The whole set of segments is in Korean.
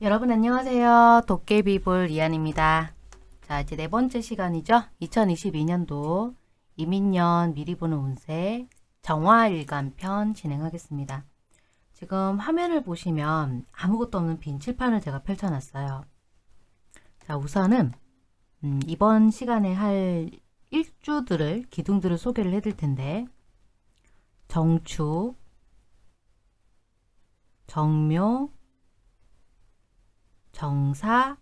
여러분 안녕하세요. 도깨비볼 이한입니다. 자 이제 네 번째 시간이죠. 2022년도 이민년 미리 보는 운세 정화일간편 진행하겠습니다. 지금 화면을 보시면 아무것도 없는 빈 칠판을 제가 펼쳐놨어요. 자 우선은 음, 이번 시간에 할 일주들을 기둥들을 소개를 해드릴 텐데 정축, 정묘, 정사,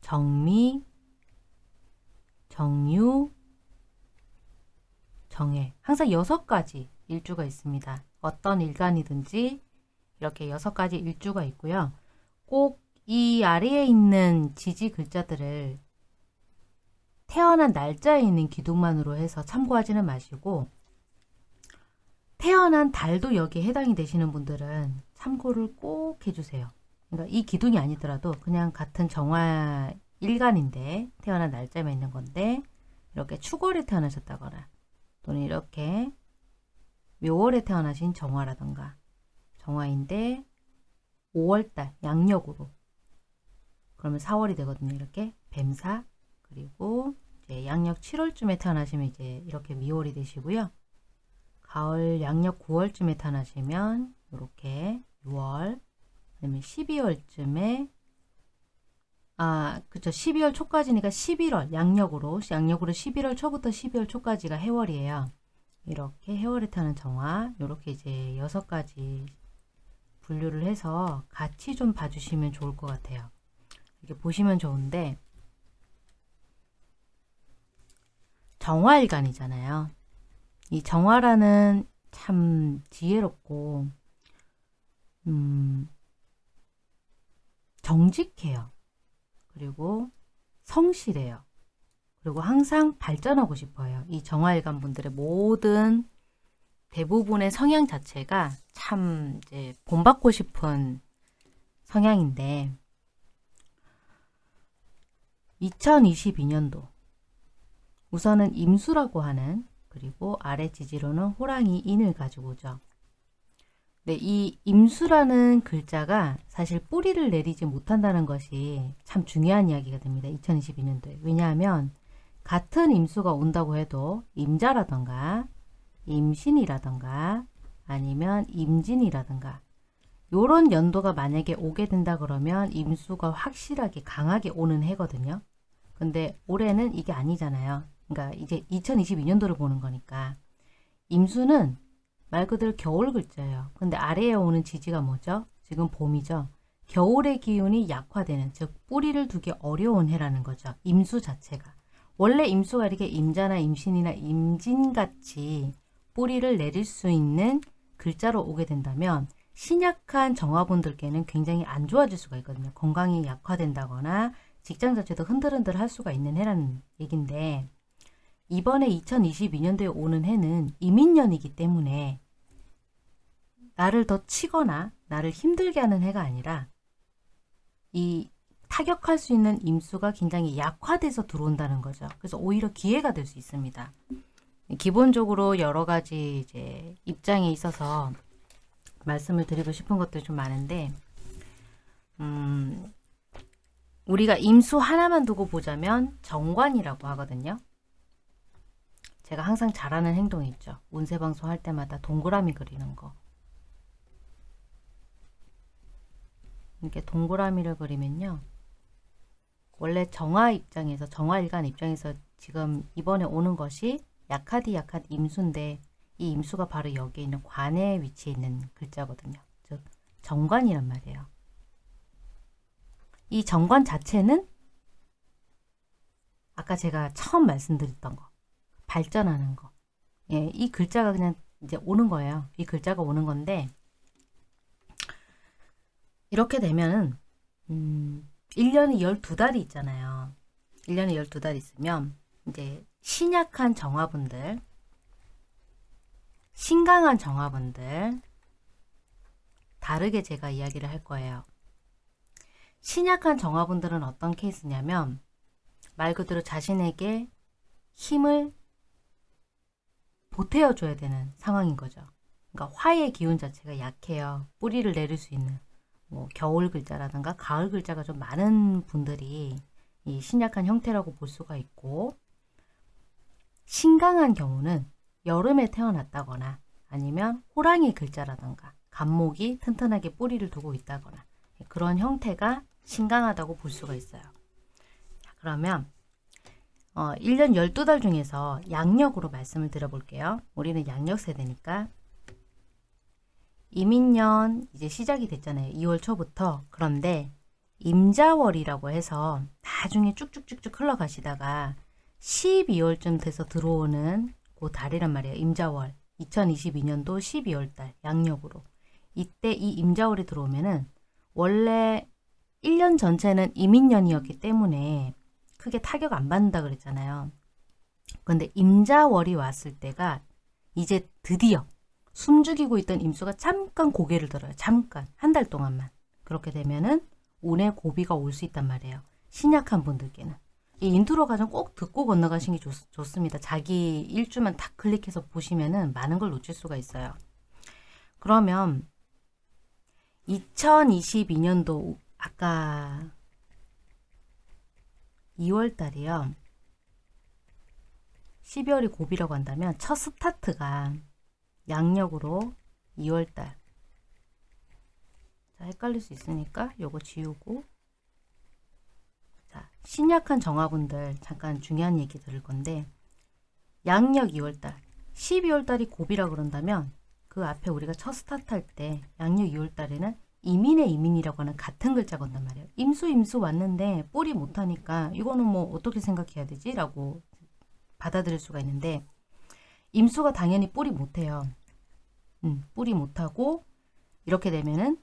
정미, 정유, 정해 항상 여섯 가지 일주가 있습니다. 어떤 일간이든지 이렇게 여섯 가지 일주가 있고요. 꼭 이 아래에 있는 지지 글자들을 태어난 날짜에 있는 기둥만으로 해서 참고하지는 마시고 태어난 달도 여기에 해당이 되시는 분들은 참고를 꼭 해주세요. 그러니까 이 기둥이 아니더라도 그냥 같은 정화 일간인데 태어난 날짜만 있는 건데 이렇게 축월에 태어나셨다거나 또는 이렇게 묘월에 태어나신 정화라던가 정화인데 5월달 양력으로 그러면 4월이 되거든요. 이렇게 뱀사 그리고 이제 양력 7월쯤에 태어나시면 이제 이렇게 미월이 되시고요. 가을 양력 9월쯤에 태어나시면 이렇게 6월 그다음에 12월쯤에 아 그쵸 12월 초까지니까 11월 양력으로 양력으로 11월 초부터 12월 초까지가 해월이에요. 이렇게 해월에 타는 정화 이렇게 이제 여섯 가지 분류를 해서 같이 좀 봐주시면 좋을 것 같아요. 이렇게 보시면 좋은데 정화일간이잖아요. 이 정화라는 참 지혜롭고 음, 정직해요. 그리고 성실해요. 그리고 항상 발전하고 싶어요. 이 정화일간 분들의 모든 대부분의 성향 자체가 참 이제 본받고 싶은 성향인데 2022년도 우선은 임수라고 하는 그리고 아래 지지로는 호랑이 인을 가지고 오죠. 네, 이 임수라는 글자가 사실 뿌리를 내리지 못한다는 것이 참 중요한 이야기가 됩니다. 2022년도에. 왜냐하면 같은 임수가 온다고 해도 임자라던가 임신이라던가 아니면 임진이라던가 요런 연도가 만약에 오게 된다 그러면 임수가 확실하게 강하게 오는 해거든요. 근데 올해는 이게 아니잖아요. 그러니까 이제 2022년도를 보는 거니까 임수는 말 그대로 겨울 글자예요. 근데 아래에 오는 지지가 뭐죠? 지금 봄이죠. 겨울의 기운이 약화되는 즉 뿌리를 두기 어려운 해라는 거죠. 임수 자체가. 원래 임수가 이렇게 임자나 임신이나 임진같이 뿌리를 내릴 수 있는 글자로 오게 된다면 신약한 정화분들께는 굉장히 안 좋아질 수가 있거든요. 건강이 약화된다거나 직장 자체도 흔들흔들 할 수가 있는 해라는 얘긴데 이번에 2022년도에 오는 해는 이민년이기 때문에 나를 더 치거나 나를 힘들게 하는 해가 아니라 이 타격할 수 있는 임수가 굉장히 약화돼서 들어온다는 거죠. 그래서 오히려 기회가 될 수 있습니다. 기본적으로 여러 가지 이제 입장에 있어서 말씀을 드리고 싶은 것들이 좀 많은데 음, 우리가 임수 하나만 두고 보자면 정관이라고 하거든요. 제가 항상 잘하는 행동이 있죠. 운세 방송 할 때마다 동그라미 그리는 거. 이렇게 동그라미를 그리면요. 원래 정화 입장에서 정화일간 입장에서 지금 이번에 오는 것이 약하디 약한 임수인데 이 임수가 바로 여기 있는 관에 위치해 있는 글자거든요. 즉 정관이란 말이에요. 이 정관 자체는 아까 제가 처음 말씀드렸던 거 발전하는 거. 예, 이 글자가 그냥 이제 오는 거예요. 이 글자가 오는 건데 이렇게 되면은 음, 1년에 12달이 있잖아요. 1년에 12달 있으면 이제 신약한 정화분들 신강한 정화분들 다르게 제가 이야기를 할 거예요. 신약한 정화분들은 어떤 케이스냐면 말 그대로 자신에게 힘을 보태어 줘야 되는 상황인 거죠. 그러니까 화의 기운 자체가 약해요. 뿌리를 내릴 수 있는 뭐 겨울 글자라든가 가을 글자가 좀 많은 분들이 이 신약한 형태라고 볼 수가 있고 신강한 경우는 여름에 태어났다거나 아니면 호랑이 글자라든가 간목이 튼튼하게 뿌리를 두고 있다거나 그런 형태가 신강하다고 볼 수가 있어요. 자, 그러면 어, 1년 12달 중에서 양력으로 말씀을 드려볼게요. 우리는 양력 세대니까 이민년 이제 시작이 됐잖아요. 2월 초부터. 그런데 임자월이라고 해서 나중에 쭉쭉쭉쭉 흘러가시다가 12월쯤 돼서 들어오는 그 달이란 말이에요. 임자월. 2022년도 12월 달 양력으로. 이때 이 임자월이 들어오면은 원래 1년 전체는 이민년이었기 때문에 크게 타격 안 받는다 그랬잖아요. 근데 임자월이 왔을 때가 이제 드디어 숨죽이고 있던 임수가 잠깐 고개를 들어요. 잠깐. 한 달 동안만. 그렇게 되면은 운의 고비가 올 수 있단 말이에요. 신약한 분들께는. 이 인트로 과정 꼭 듣고 건너가시는 게 좋, 습니다 자기 일주만 탁 클릭해서 보시면은 많은 걸 놓칠 수가 있어요. 그러면 2022년도 아까 2월 달이요. 12월이 고비라고 한다면 첫 스타트가 양력으로 2월달. 자 헷갈릴 수 있으니까 요거 지우고. 자 신약한 정화분들 잠깐 중요한 얘기 들을 건데 양력 2월달. 12월달이 고비라 그런다면 그 앞에 우리가 첫 스타트 할 때 양력 2월달에는 임인의 임인이라고 하는 같은 글자 건단 말이에요. 임수 임수 왔는데 뿌리 못하니까 이거는 뭐 어떻게 생각해야 되지? 라고 받아들일 수가 있는데 임수가 당연히 뿌리 못해요. 음, 뿌리 못하고 이렇게 되면은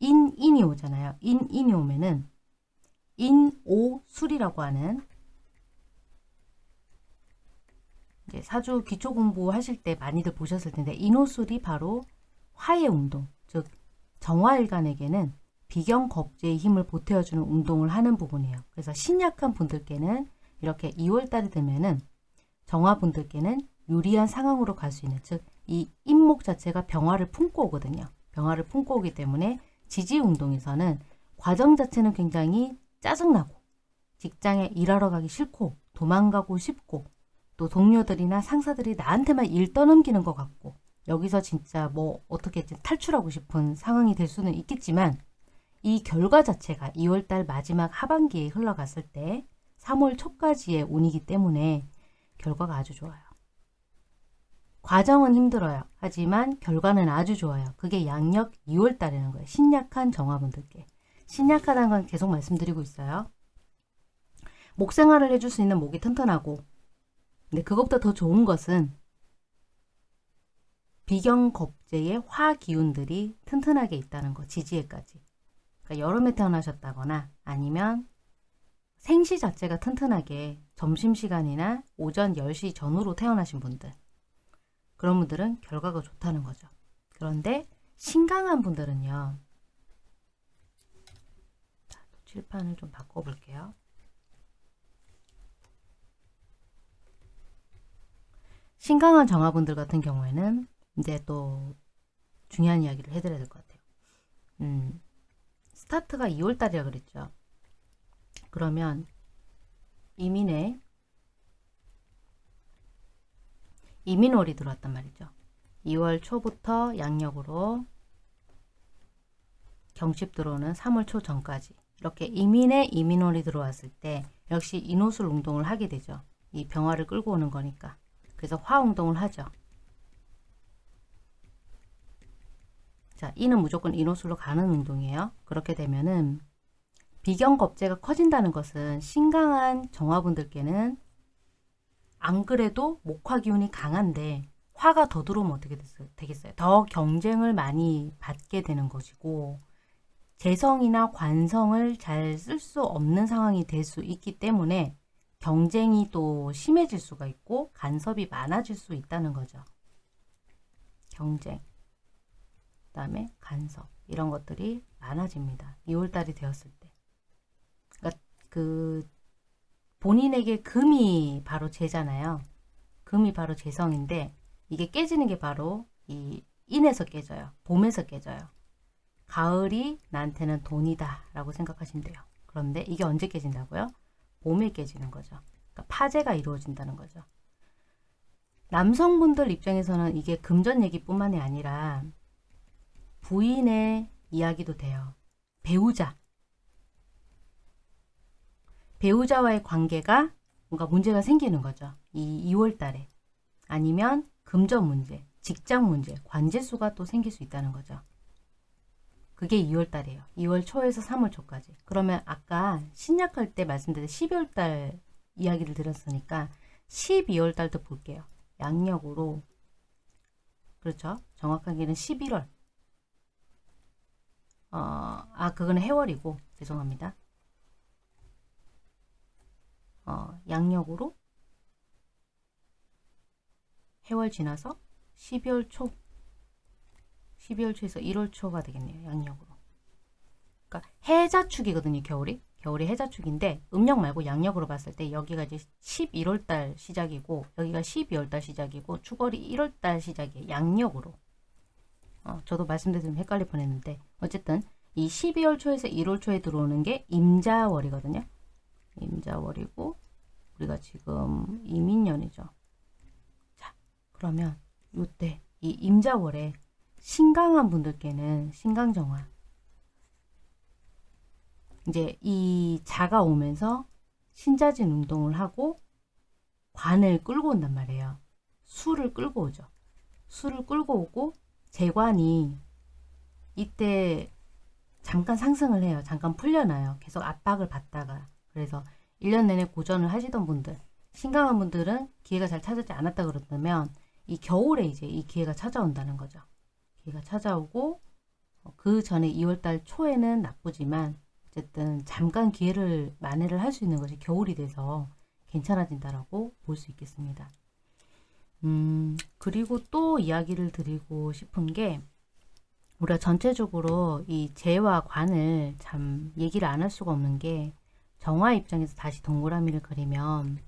인, 인이 오잖아요. 인, 인이 오면은 인오술이라고 하는 사주 기초 공부 하실 때 많이들 보셨을 텐데 인오술이 바로 화의 운동, 즉 정화일간에게는 비견 겁재의 힘을 보태어주는 운동을 하는 부분이에요. 그래서 신약한 분들께는 이렇게 2월달이 되면은 정화분들께는 유리한 상황으로 갈 수 있는 즉이 인목 자체가 병화를 품고 오거든요. 병화를 품고 오기 때문에 지지 운동에서는 과정 자체는 굉장히 짜증나고 직장에 일하러 가기 싫고 도망가고 싶고 또 동료들이나 상사들이 나한테만 일 떠넘기는 것 같고 여기서 진짜 뭐 어떻게 탈출하고 싶은 상황이 될 수는 있겠지만 이 결과 자체가 2월달 마지막 하반기에 흘러갔을 때 3월 초까지의 운이기 때문에 결과가 아주 좋아요. 과정은 힘들어요. 하지만 결과는 아주 좋아요. 그게 양력 2월달이라는 거예요. 신약한 정화분들께. 신약하다는 건 계속 말씀드리고 있어요. 목 생활을 해줄 수 있는 목이 튼튼하고 근데 그것보다 더 좋은 것은 비경겁제의 화기운들이 튼튼하게 있다는 거. 지지에까지. 그러니까 여름에 태어나셨다거나 아니면 생시 자체가 튼튼하게 점심시간이나 오전 10시 전후로 태어나신 분들 그런 분들은 결과가 좋다는 거죠. 그런데 신강한 분들은요. 자, 칠판을 좀 바꿔볼게요. 신강한 정화분들 같은 경우에는 이제 또 중요한 이야기를 해드려야 될 것 같아요. 음, 스타트가 2월달이라 그랬죠. 그러면 이민에 이민월이 들어왔단 말이죠. 2월 초부터 양력으로 경칩 들어오는 3월 초 전까지 이렇게 이민에 이민월이 들어왔을 때 역시 인호술 운동을 하게 되죠. 이 병화를 끌고 오는 거니까. 그래서 화 운동을 하죠. 자, 이는 무조건 인호술로 가는 운동이에요. 그렇게 되면은 비경겁제가 커진다는 것은 신강한 정화분들께는 안 그래도 목화 기운이 강한데 화가 더 들어오면 어떻게 되겠어요? 더 경쟁을 많이 받게 되는 것이고 재성이나 관성을 잘 쓸 수 없는 상황이 될 수 있기 때문에 경쟁이 또 심해질 수가 있고 간섭이 많아질 수 있다는 거죠. 경쟁, 그 다음에 간섭 이런 것들이 많아집니다. 2월달이 되었을 때. 그 본인에게 금이 바로 재잖아요. 금이 바로 재성인데 이게 깨지는 게 바로 이 인에서 깨져요. 봄에서 깨져요. 가을이 나한테는 돈이다 라고 생각하시면 돼요. 그런데 이게 언제 깨진다고요? 봄에 깨지는 거죠. 그러니까 파재가 이루어진다는 거죠. 남성분들 입장에서는 이게 금전 얘기뿐만이 아니라 부인의 이야기도 돼요. 배우자. 배우자와의 관계가 뭔가 문제가 생기는 거죠. 이 2월 달에. 아니면 금전 문제, 직장 문제, 관제수가 또 생길 수 있다는 거죠. 그게 2월 달이에요. 2월 초에서 3월 초까지. 그러면 아까 신약할 때 말씀드린 12월 달 이야기를 드렸으니까 12월 달도 볼게요. 양력으로 그렇죠. 정확하게는 11월. 어, 아 그거는 해월이고 죄송합니다. 어, 양력으로 해월 지나서 12월 초 12월 초에서 1월 초가 되겠네요. 양력으로. 그러니까 해자축이거든요. 겨울이. 겨울이 해자축인데 음력 말고 양력으로 봤을 때 여기가 이제 11월 달 시작이고 여기가 12월 달 시작이고 축월이 1월 달 시작이에요. 양력으로. 어, 저도 말씀드리면 헷갈릴 뻔했는데 어쨌든 이 12월 초에서 1월 초에 들어오는 게 임자월이거든요. 임자월이고 우리가 지금 이민년이죠. 자 그러면 요때 이 임자월에 신강한 분들께는 신강정화 이제 이 자가 오면서 신자진 운동을 하고 관을 끌고 온단 말이에요. 수를 끌고 오죠. 수를 끌고 오고 재관이 이때 잠깐 상승을 해요. 잠깐 풀려나요. 계속 압박을 받다가 그래서 1년 내내 고전을 하시던 분들 신강한 분들은 기회가 잘 찾아지 않았다 그렇다면 이 겨울에 이제 이 기회가 찾아온다는 거죠. 기회가 찾아오고 어, 그 전에 2월달 초에는 나쁘지만 어쨌든 잠깐 기회를 만회를 할 수 있는 것이 겨울이 돼서 괜찮아진다라고 볼 수 있겠습니다. 음, 그리고 또 이야기를 드리고 싶은 게 우리가 전체적으로 이 재와 관을 참 얘기를 안 할 수가 없는 게 정화 입장에서 다시 동그라미를 그리면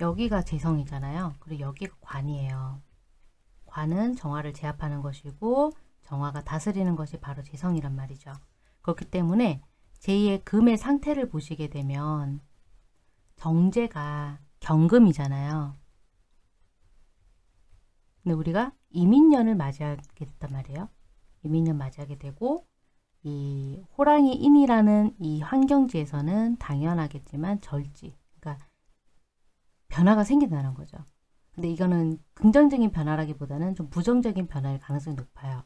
여기가 재성이잖아요. 그리고 여기가 관이에요. 관은 정화를 제압하는 것이고 정화가 다스리는 것이 바로 재성이란 말이죠. 그렇기 때문에 제2의 금의 상태를 보시게 되면 정제가 경금이잖아요. 근데 우리가 이민년을 맞이하게 됐단 말이에요. 이민년 맞이하게 되고 이 호랑이 인이라는 이 환경지에서는 당연하겠지만 절지 변화가 생긴다는 거죠. 근데 이거는 긍정적인 변화라기보다는 좀 부정적인 변화일 가능성이 높아요.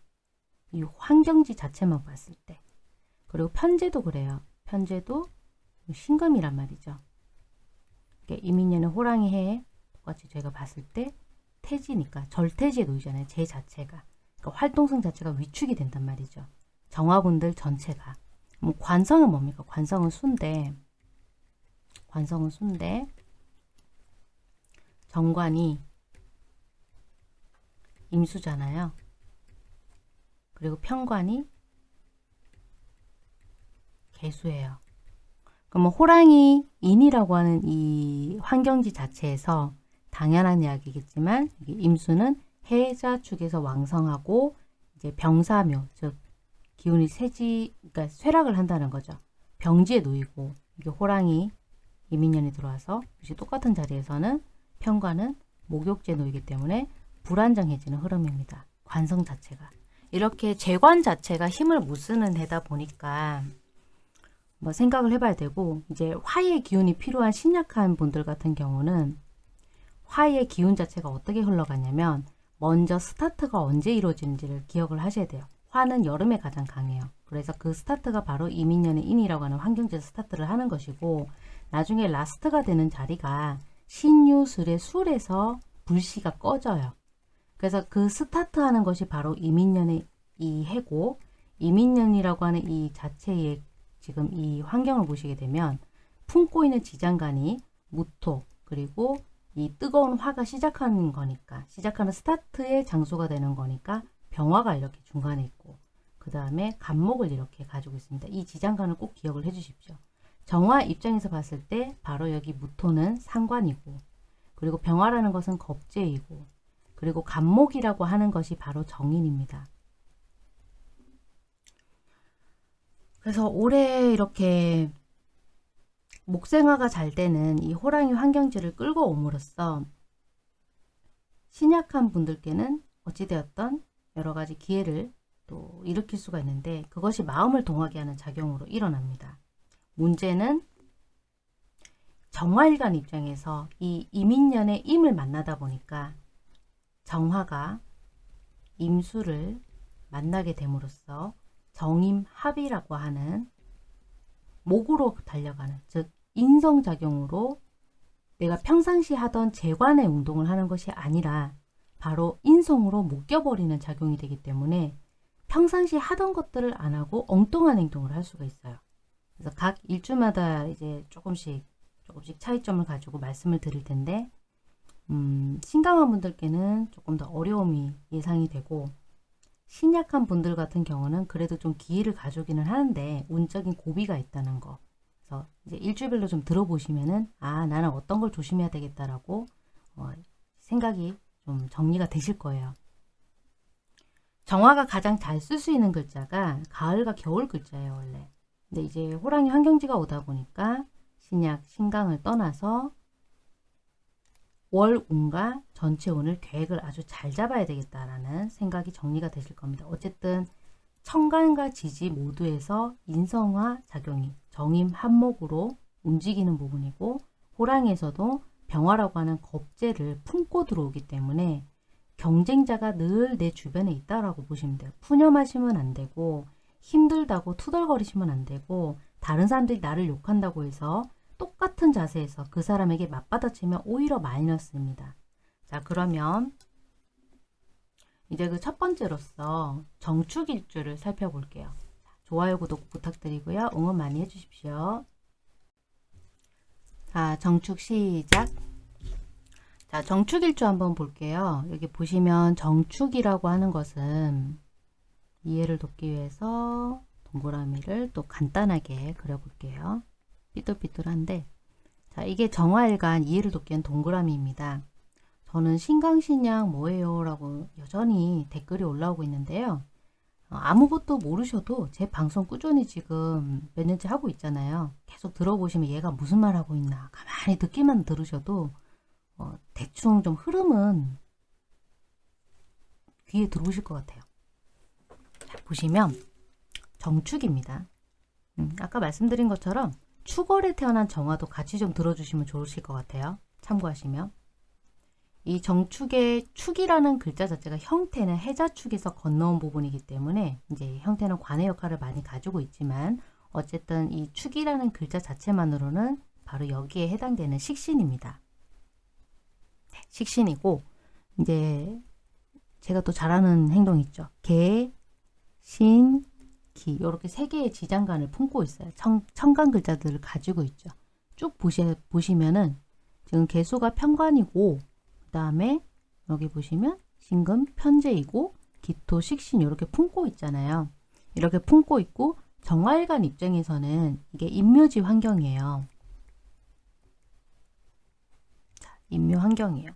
이 환경지 자체만 봤을 때. 그리고 편제도 그래요. 편제도 신금이란 말이죠. 이민년의 호랑이 해에 똑같이 제가 봤을 때 태지니까 절태지에 놓이잖아요. 제 자체가. 그러니까 활동성 자체가 위축이 된단 말이죠. 정화군들 전체가. 뭐 관성은 뭡니까? 관성은 순데 관성은 순데 정관이 임수잖아요. 그리고 편관이 개수예요. 그러면 호랑이 인이라고 하는 이 환경지 자체에서 당연한 이야기겠지만 임수는 해자 축에서 왕성하고 이제 병사묘 즉 기운이 세지 그러니까 쇠락을 한다는 거죠. 병지에 놓이고 이게 호랑이 이민년이 들어와서 역시 똑같은 자리에서는 편과는 목욕제 놓이기 때문에 불안정해지는 흐름입니다. 관성 자체가. 이렇게 재관 자체가 힘을 못 쓰는 해다 보니까 뭐 생각을 해봐야 되고 이제 화의 기운이 필요한 신약한 분들 같은 경우는 화의 기운 자체가 어떻게 흘러가냐면 먼저 스타트가 언제 이루어지는지를 기억을 하셔야 돼요. 화는 여름에 가장 강해요. 그래서 그 스타트가 바로 임인년의 인이라고 하는 환경지에서 스타트를 하는 것이고 나중에 라스트가 되는 자리가 신유술의 술에서 불씨가 꺼져요. 그래서 그 스타트하는 것이 바로 이민년의 이 해고 이민년이라고 하는 이 자체의 지금 이 환경을 보시게 되면 품고 있는 지장간이 무토 그리고 이 뜨거운 화가 시작하는 거니까 시작하는 스타트의 장소가 되는 거니까 병화가 이렇게 중간에 있고 그 다음에 간목을 이렇게 가지고 있습니다. 이 지장간을 꼭 기억을 해 주십시오. 정화 입장에서 봤을 때 바로 여기 무토는 상관이고 그리고 병화라는 것은 겁재이고 그리고 간목이라고 하는 것이 바로 정인입니다. 그래서 올해 이렇게 목생화가 잘 되는 이 호랑이 환경지를 끌고 옴으로써 신약한 분들께는 어찌되었던 여러 가지 기회를 또 일으킬 수가 있는데 그것이 마음을 동하게 하는 작용으로 일어납니다. 문제는 정화일관 입장에서 이 이민년의 임을 만나다 보니까 정화가 임수를 만나게 됨으로써 정임합이라고 하는 목으로 달려가는 즉 인성작용으로 내가 평상시 하던 재관의 운동을 하는 것이 아니라 바로 인성으로 묶여버리는 작용이 되기 때문에 평상시 하던 것들을 안 하고 엉뚱한 행동을 할 수가 있어요. 그래서 각 일주마다 이제 조금씩 조금씩 차이점을 가지고 말씀을 드릴 텐데 음, 신강한 분들께는 조금 더 어려움이 예상이 되고 신약한 분들 같은 경우는 그래도 좀 기회를 가져오기는 하는데 운적인 고비가 있다는 거. 그래서 이제 일주일별로 좀 들어보시면은 아 나는 어떤 걸 조심해야 되겠다라고 어, 생각이 좀 정리가 되실 거예요. 정화가 가장 잘 쓸 수 있는 글자가 가을과 겨울 글자예요 원래. 근데 이제 호랑이 환경지가 오다 보니까 신약, 신강을 떠나서 월, 운과 전체 운을 계획을 아주 잘 잡아야 되겠다라는 생각이 정리가 되실 겁니다. 어쨌든 천간과 지지 모두에서 인성화 작용이 정임 한목으로 움직이는 부분이고 호랑이에서도 병화라고 하는 겁재를 품고 들어오기 때문에 경쟁자가 늘 내 주변에 있다라고 보시면 돼요. 푸념하시면 안 되고 힘들다고 투덜거리시면 안 되고 다른 사람들이 나를 욕한다고 해서 똑같은 자세에서 그 사람에게 맞받아치면 오히려 마이너스입니다. 자 그러면 이제 그 첫 번째로서 정축일주를 살펴볼게요. 좋아요, 구독 부탁드리고요. 응원 많이 해주십시오. 자, 정축 시작. 자, 정축일주 한번 볼게요. 여기 보시면 정축이라고 하는 것은 이해를 돕기 위해서 동그라미를 또 간단하게 그려볼게요. 삐뚤삐뚤한데 자 이게 정화일간 이해를 돕기엔 동그라미입니다. 저는 신강신약 뭐예요? 라고 여전히 댓글이 올라오고 있는데요. 어, 아무것도 모르셔도 제 방송 꾸준히 지금 몇 년째 하고 있잖아요. 계속 들어보시면 얘가 무슨 말 하고 있나 가만히 듣기만 들으셔도 어, 대충 좀 흐름은 귀에 들어오실 것 같아요. 자, 보시면 정축입니다. 음, 아까 말씀드린 것처럼 축월에 태어난 정화도 같이 좀 들어주시면 좋으실 것 같아요. 참고하시면. 이 정축의 축이라는 글자 자체가 형태는 해자축에서 건너온 부분이기 때문에 이제 형태는 관의 역할을 많이 가지고 있지만 어쨌든 이 축이라는 글자 자체만으로는 바로 여기에 해당되는 식신입니다. 네, 식신이고 이제 제가 또 잘하는 행동 있죠. 개, 신, 기 이렇게 세 개의 지장간을 품고 있어요. 청, 청간 글자들을 가지고 있죠. 쭉 보시, 보시면은 지금 개수가 편관이고 그 다음에 여기 보시면 신금 편제이고 기토 식신 이렇게 품고 있잖아요. 이렇게 품고 있고 정화일관 입장에서는 이게 임묘지 환경이에요. 자, 임묘 환경이에요.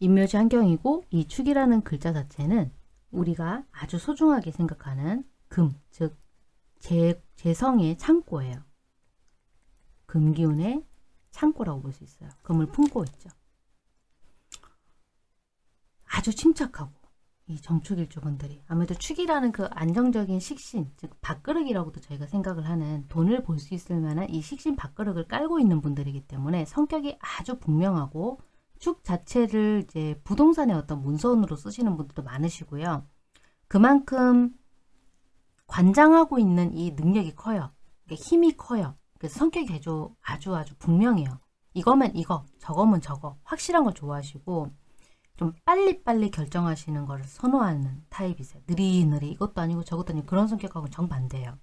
임묘지 환경이고 이 축이라는 글자 자체는 우리가 아주 소중하게 생각하는 금, 즉 재, 재성의 창고예요. 금기운의 창고라고 볼 수 있어요. 금을 품고 있죠. 아주 침착하고 이 정축일주분들이 아무래도 축이라는 그 안정적인 식신, 즉 밥그릇이라고도 저희가 생각을 하는 돈을 볼 수 있을 만한 이 식신 밥그릇을 깔고 있는 분들이기 때문에 성격이 아주 분명하고 축 자체를 이제 부동산의 어떤 문서원으로 쓰시는 분들도 많으시고요. 그만큼 관장하고 있는 이 능력이 커요. 힘이 커요. 그래서 성격이 아주 아주 아주 분명해요. 이거면 이거, 저거면 저거. 확실한 걸 좋아하시고 좀 빨리빨리 결정하시는 걸 선호하는 타입이세요. 느리느리 이것도 아니고 저것도 아니고 그런 성격하고는 정반대예요.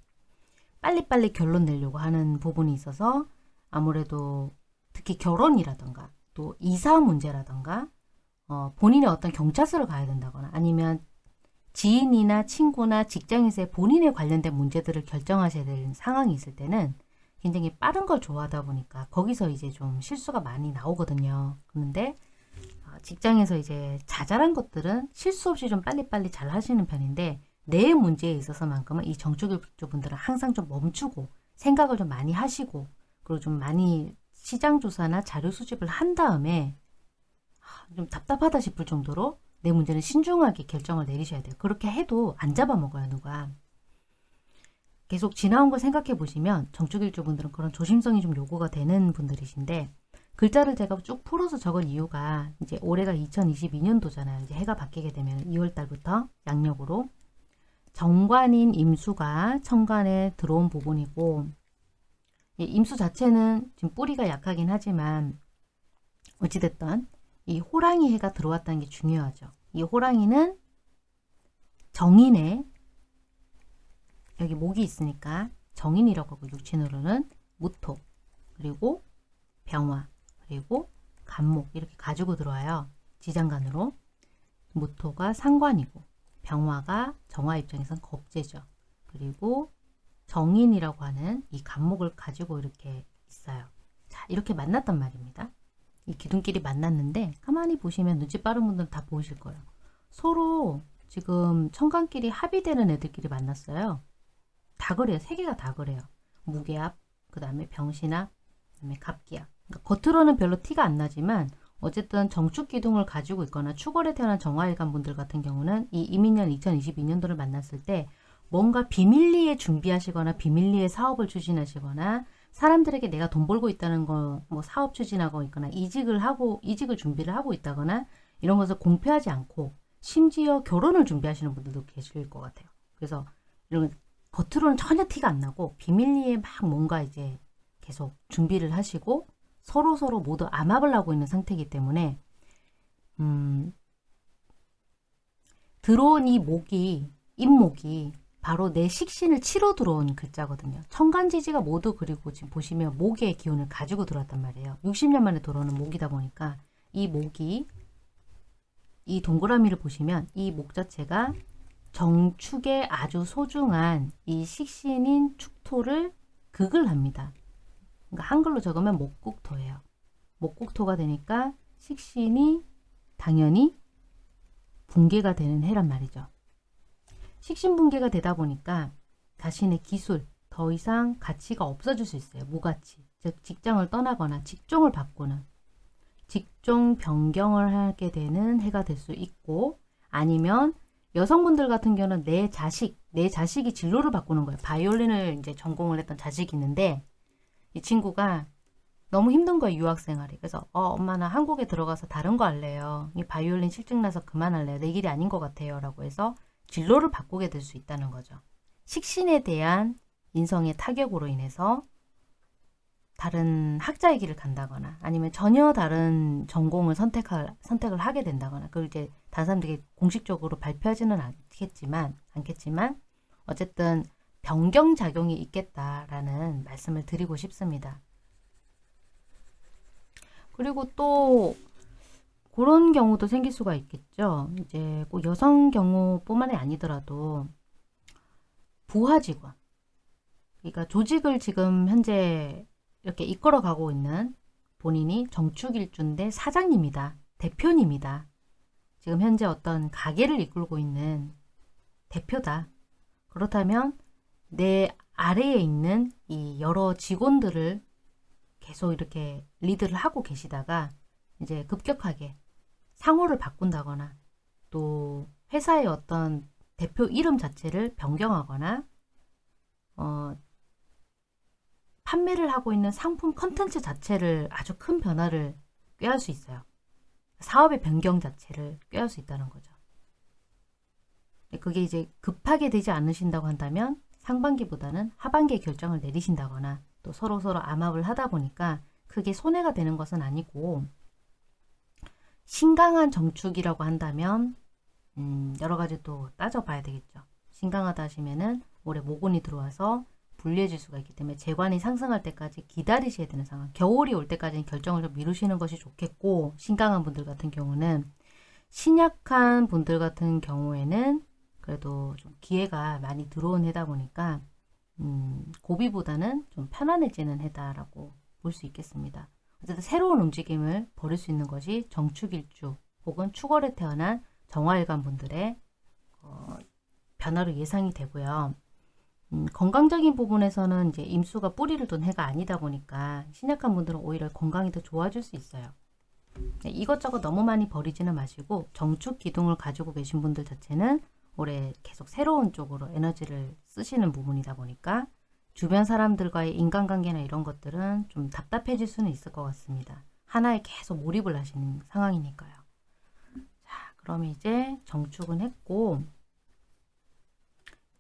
빨리빨리 결론 내려고 하는 부분이 있어서 아무래도 특히 결혼이라던가 또 이사 문제라던가 어, 본인의 어떤 경찰서를 가야 된다거나 아니면 지인이나 친구나 직장에서의 본인에 관련된 문제들을 결정하셔야 되는 상황이 있을 때는 굉장히 빠른 걸 좋아하다 보니까 거기서 이제 좀 실수가 많이 나오거든요. 그런데 직장에서 이제 자잘한 것들은 실수 없이 좀 빨리빨리 잘 하시는 편인데 내 문제에 있어서만큼은 이 정축일주 분들은 항상 좀 멈추고 생각을 좀 많이 하시고 그리고 좀 많이 시장 조사나 자료 수집을 한 다음에 하, 좀 답답하다 싶을 정도로 내 문제는 신중하게 결정을 내리셔야 돼요. 그렇게 해도 안 잡아먹어요, 누가. 계속 지나온 걸 생각해 보시면 정축일주 분들은 그런 조심성이 좀 요구가 되는 분들이신데 글자를 제가 쭉 풀어서 적은 이유가 이제 올해가 2022년도잖아요. 이제 해가 바뀌게 되면 2월 달부터 양력으로 정관인 임수가 천간에 들어온 부분이고 이 임수 자체는 지금 뿌리가 약하긴 하지만 어찌됐든 이 호랑이 해가 들어왔다는 게 중요하죠. 이 호랑이는 정인에 여기 목이 있으니까 정인이라고 하고 육친으로는 무토 그리고 병화 그리고 간목 이렇게 가지고 들어와요. 지장간으로 무토가 상관이고 병화가 정화 입장에선 겁재죠. 그리고 정인이라고 하는 이 간목을 가지고 이렇게 있어요. 자 이렇게 만났단 말입니다. 이 기둥끼리 만났는데 가만히 보시면 눈치 빠른 분들은 다 보이실 거예요. 서로 지금 청간끼리 합의되는 애들끼리 만났어요. 다 그래요. 세 개가 다 그래요. 무게압, 그 다음에 병신압, 그 다음에 갑기압. 그러니까 겉으로는 별로 티가 안 나지만 어쨌든 정축 기둥을 가지고 있거나 축월에 태어난 정화일간 분들 같은 경우는 이 이민년 2022년도를 만났을 때 뭔가 비밀리에 준비하시거나 비밀리에 사업을 추진하시거나 사람들에게 내가 돈 벌고 있다는 거 뭐 사업 추진하고 있거나 이직을 하고 이직을 준비를 하고 있다거나 이런 것을 공표하지 않고 심지어 결혼을 준비하시는 분들도 계실 것 같아요. 그래서 이런 겉으로는 전혀 티가 안 나고 비밀리에 막 뭔가 이제 계속 준비를 하시고 서로 서로 모두 암압을 하고 있는 상태이기 때문에 음, 들어온 이 목이 잇목이 바로 내 식신을 치러 들어온 글자거든요. 천간지지가 모두 그리고 지금 보시면 목의 기운을 가지고 들어왔단 말이에요. 60년 만에 들어오는 목이다 보니까 이 목이 이 동그라미를 보시면 이 목 자체가 정축에 아주 소중한 이 식신인 축토를 극을 합니다. 그러니까 한글로 적으면 목국토예요. 목국토가 되니까 식신이 당연히 붕괴가 되는 해란 말이죠. 식신 붕괴가 되다 보니까 자신의 기술, 더 이상 가치가 없어질 수 있어요. 무가치. 즉 직장을 떠나거나 직종을 바꾸는 직종 변경을 하게 되는 해가 될 수 있고 아니면 여성분들 같은 경우는 내 자식, 내 자식이 진로를 바꾸는 거예요. 바이올린을 이제 전공을 했던 자식이 있는데 이 친구가 너무 힘든 거예요. 유학 생활이. 그래서 어 엄마 나 한국에 들어가서 다른 거 할래요. 이 바이올린 실증 나서 그만할래요. 내 길이 아닌 것 같아요. 라고 해서 진로를 바꾸게 될 수 있다는 거죠. 식신에 대한 인성의 타격으로 인해서 다른 학자의 길을 간다거나 아니면 전혀 다른 전공을 선택할, 선택을 하게 된다거나 그걸 이제 다른 사람들이 공식적으로 발표하지는 않겠지만 않겠지만 어쨌든 변경작용이 있겠다라는 말씀을 드리고 싶습니다. 그리고 또 그런 경우도 생길 수가 있겠죠. 이제 꼭 여성 경우뿐만이 아니더라도 부하 직원, 그러니까 조직을 지금 현재 이렇게 이끌어가고 있는 본인이 정축일주인데 사장님이다, 대표님이다. 지금 현재 어떤 가게를 이끌고 있는 대표다. 그렇다면 내 아래에 있는 이 여러 직원들을 계속 이렇게 리드를 하고 계시다가 이제 급격하게 상호를 바꾼다거나 또 회사의 어떤 대표 이름 자체를 변경하거나 어, 판매를 하고 있는 상품 컨텐츠 자체를 아주 큰 변화를 꾀할 수 있어요. 사업의 변경 자체를 꾀할 수 있다는 거죠. 그게 이제 급하게 되지 않으신다고 한다면 상반기보다는 하반기에 결정을 내리신다거나 또 서로서로 암압을 하다 보니까 크게 손해가 되는 것은 아니고 신강한 정축이라고 한다면 음, 여러 가지 또 따져봐야 되겠죠. 신강하다 하시면은 올해 모곤이 들어와서 불리해질 수가 있기 때문에 재관이 상승할 때까지 기다리셔야 되는 상황. 겨울이 올 때까지는 결정을 좀 미루시는 것이 좋겠고 신강한 분들 같은 경우는 신약한 분들 같은 경우에는 그래도 좀 기회가 많이 들어온 해다 보니까 음, 고비보다는 좀 편안해지는 해다라고 볼 수 있겠습니다. 어쨌든 새로운 움직임을 벌일 수 있는 것이 정축일주 혹은 축월에 태어난 정화일관 분들의 어, 변화로 예상이 되고요. 음, 건강적인 부분에서는 이제 임수가 뿌리를 둔 해가 아니다 보니까 신약한 분들은 오히려 건강이 더 좋아질 수 있어요. 네, 이것저것 너무 많이 버리지는 마시고 정축 기둥을 가지고 계신 분들 자체는 올해 계속 새로운 쪽으로 에너지를 쓰시는 부분이다 보니까 주변 사람들과의 인간관계나 이런 것들은 좀 답답해질 수는 있을 것 같습니다. 하나에 계속 몰입을 하시는 상황이니까요. 자, 그럼 이제 정축은 했고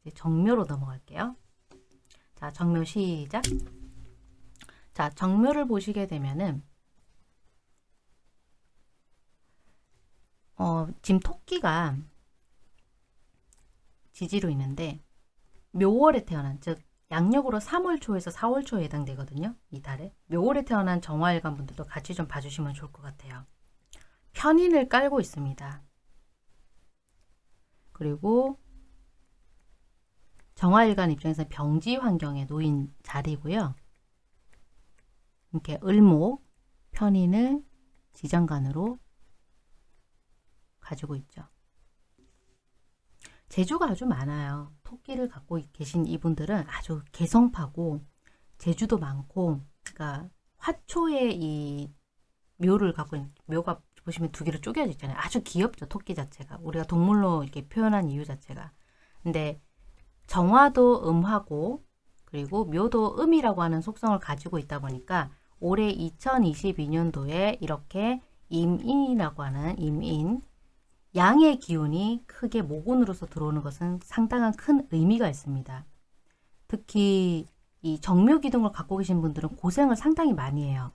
이제 정묘로 넘어갈게요. 자, 정묘 시작. 자, 정묘를 보시게 되면은 어, 지금 토끼가 지지로 있는데 묘월에 태어난 즉 양력으로 3월 초에서 4월 초에 해당되거든요. 이 달에. 묘월에 태어난 정화일관 분들도 같이 좀 봐주시면 좋을 것 같아요. 편인을 깔고 있습니다. 그리고 정화일관 입장에서 병지 환경에 놓인 자리고요. 이렇게 을목, 편인을 지장간으로 가지고 있죠. 재주가 아주 많아요. 토끼를 갖고 계신 이분들은 아주 개성파고 재주도 많고 그러니까 화초의 이 묘를 갖고 있는 묘가 보시면 두 개로 쪼개져 있잖아요. 아주 귀엽죠. 토끼 자체가. 우리가 동물로 이렇게 표현한 이유 자체가. 근데 정화도 음하고 그리고 묘도 음이라고 하는 속성을 가지고 있다 보니까 올해 2022년도에 이렇게 임인이라고 하는 임인 양의 기운이 크게 모군으로서 들어오는 것은 상당한 큰 의미가 있습니다. 특히 이 정묘 기둥을 갖고 계신 분들은 고생을 상당히 많이 해요.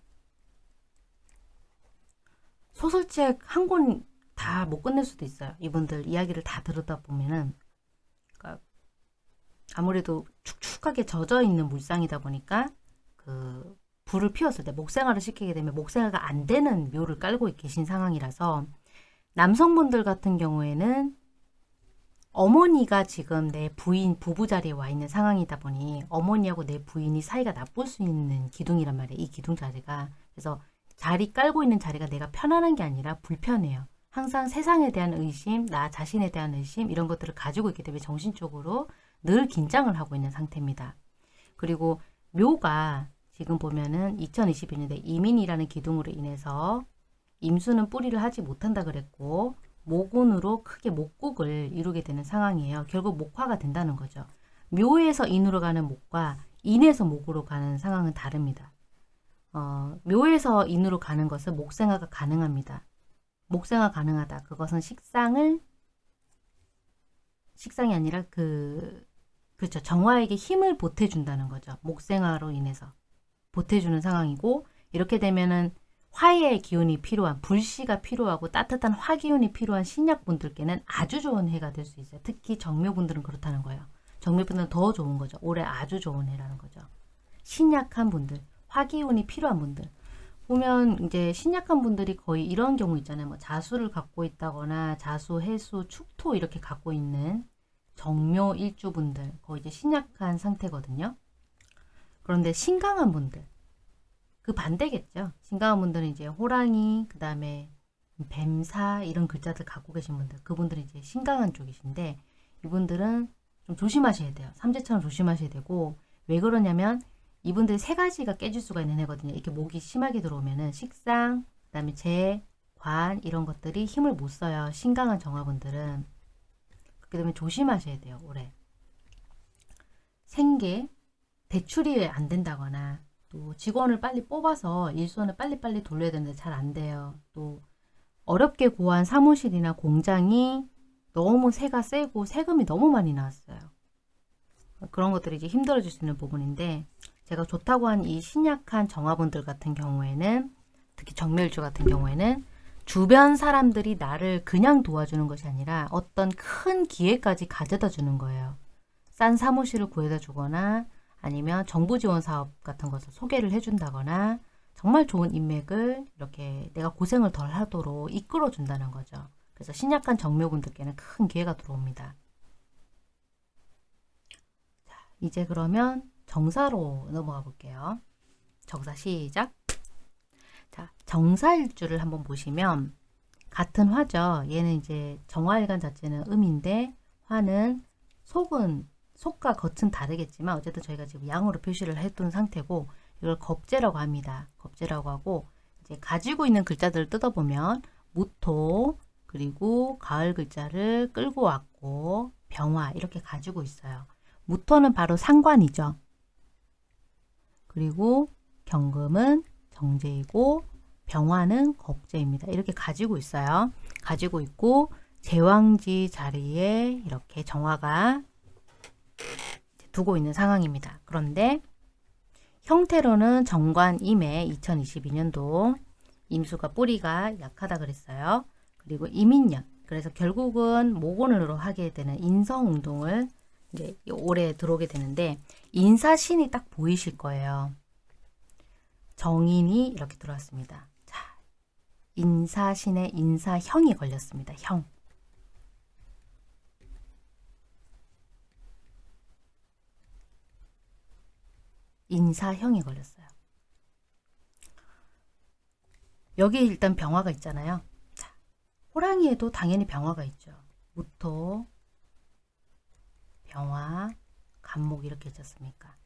소설책 한 권 다 못 끝낼 수도 있어요. 이분들 이야기를 다 들었다 보면은 그러니까 아무래도 축축하게 젖어 있는 물상이다 보니까 그 불을 피웠을 때 목생화를 시키게 되면 목생화가 안 되는 묘를 깔고 계신 상황이라서 남성분들 같은 경우에는 어머니가 지금 내 부인, 부부 자리에 와 있는 상황이다 보니 어머니하고 내 부인이 사이가 나쁠 수 있는 기둥이란 말이에요. 이 기둥 자리가. 그래서 자리 깔고 있는 자리가 내가 편안한 게 아니라 불편해요. 항상 세상에 대한 의심, 나 자신에 대한 의심 이런 것들을 가지고 있기 때문에 정신적으로 늘 긴장을 하고 있는 상태입니다. 그리고 묘가 지금 보면은 2022년에 이민이라는 기둥으로 인해서 임수는 뿌리를 하지 못한다 그랬고 모군으로 크게 목국을 이루게 되는 상황이에요. 결국 목화가 된다는 거죠. 묘에서 인으로 가는 목과 인에서 목으로 가는 상황은 다릅니다. 어, 묘에서 인으로 가는 것은 목생화가 가능합니다. 목생화 가능하다. 그것은 식상을 식상이 아니라 그 그렇죠. 정화에게 힘을 보태준다는 거죠. 목생화로 인해서 보태주는 상황이고 이렇게 되면은 화의 기운이 필요한 불씨가 필요하고 따뜻한 화기운이 필요한 신약분들께는 아주 좋은 해가 될 수 있어요. 특히 정묘분들은 그렇다는 거예요. 정묘분들은 더 좋은 거죠. 올해 아주 좋은 해라는 거죠. 신약한 분들, 화기운이 필요한 분들. 보면 이제 신약한 분들이 거의 이런 경우 있잖아요. 뭐 자수를 갖고 있다거나 자수, 해수, 축토 이렇게 갖고 있는 정묘 일주분들 거의 이제 신약한 상태거든요. 그런데 신강한 분들 그 반대겠죠. 신강한 분들은 이제 호랑이, 그 다음에 뱀사 이런 글자들 갖고 계신 분들 그분들은 이제 신강한 쪽이신데 이분들은 좀 조심하셔야 돼요. 삼재처럼 조심하셔야 되고 왜 그러냐면 이분들 세 가지가 깨질 수가 있는 애거든요. 이렇게 목이 심하게 들어오면은 식상, 그 다음에 재, 관 이런 것들이 힘을 못 써요. 신강한 정화분들은 그렇게 되면 조심하셔야 돼요. 올해 생계, 대출이 안 된다거나 또 직원을 빨리 뽑아서 일손을 빨리빨리 돌려야 되는데 잘 안 돼요. 또 어렵게 구한 사무실이나 공장이 너무 세가 세고 세금이 너무 많이 나왔어요. 그런 것들이 이제 힘들어질 수 있는 부분인데 제가 좋다고 한 이 신약한 정화분들 같은 경우에는 특히 정멸주 같은 경우에는 주변 사람들이 나를 그냥 도와주는 것이 아니라 어떤 큰 기회까지 가져다 주는 거예요. 싼 사무실을 구해다 주거나 아니면 정부 지원 사업 같은 것을 소개를 해준다거나 정말 좋은 인맥을 이렇게 내가 고생을 덜 하도록 이끌어 준다는 거죠. 그래서 신약한 정묘군들께는 큰 기회가 들어옵니다. 자, 이제 그러면 정사로 넘어가 볼게요. 정사 시작. 자, 정사일주를 한번 보시면 같은 화죠. 얘는 이제 정화일간 자체는 음인데 화는 속은 속과 겉은 다르겠지만 어쨌든 저희가 지금 양으로 표시를 해둔 상태고 이걸 겁재라고 합니다. 겁재라고 하고 이제 가지고 있는 글자들을 뜯어보면 무토 그리고 가을 글자를 끌고 왔고 병화 이렇게 가지고 있어요. 무토는 바로 상관이죠. 그리고 경금은 정제이고 병화는 겁재입니다. 이렇게 가지고 있어요. 가지고 있고 제왕지 자리에 이렇게 정화가 두고 있는 상황입니다. 그런데 형태로는 정관 임해 2022년도 임수가 뿌리가 약하다 그랬어요. 그리고 이민년 그래서 결국은 모곤으로 하게 되는 인성운동을 이제 올해 들어오게 되는데 인사신이 딱 보이실 거예요. 정인이 이렇게 들어왔습니다. 자, 인사신의 인사형이 걸렸습니다. 형. 인사형이 걸렸어요. 여기 일단 병화가 있잖아요. 자, 호랑이에도 당연히 병화가 있죠. 무토, 병화, 간목 이렇게 있었습니까?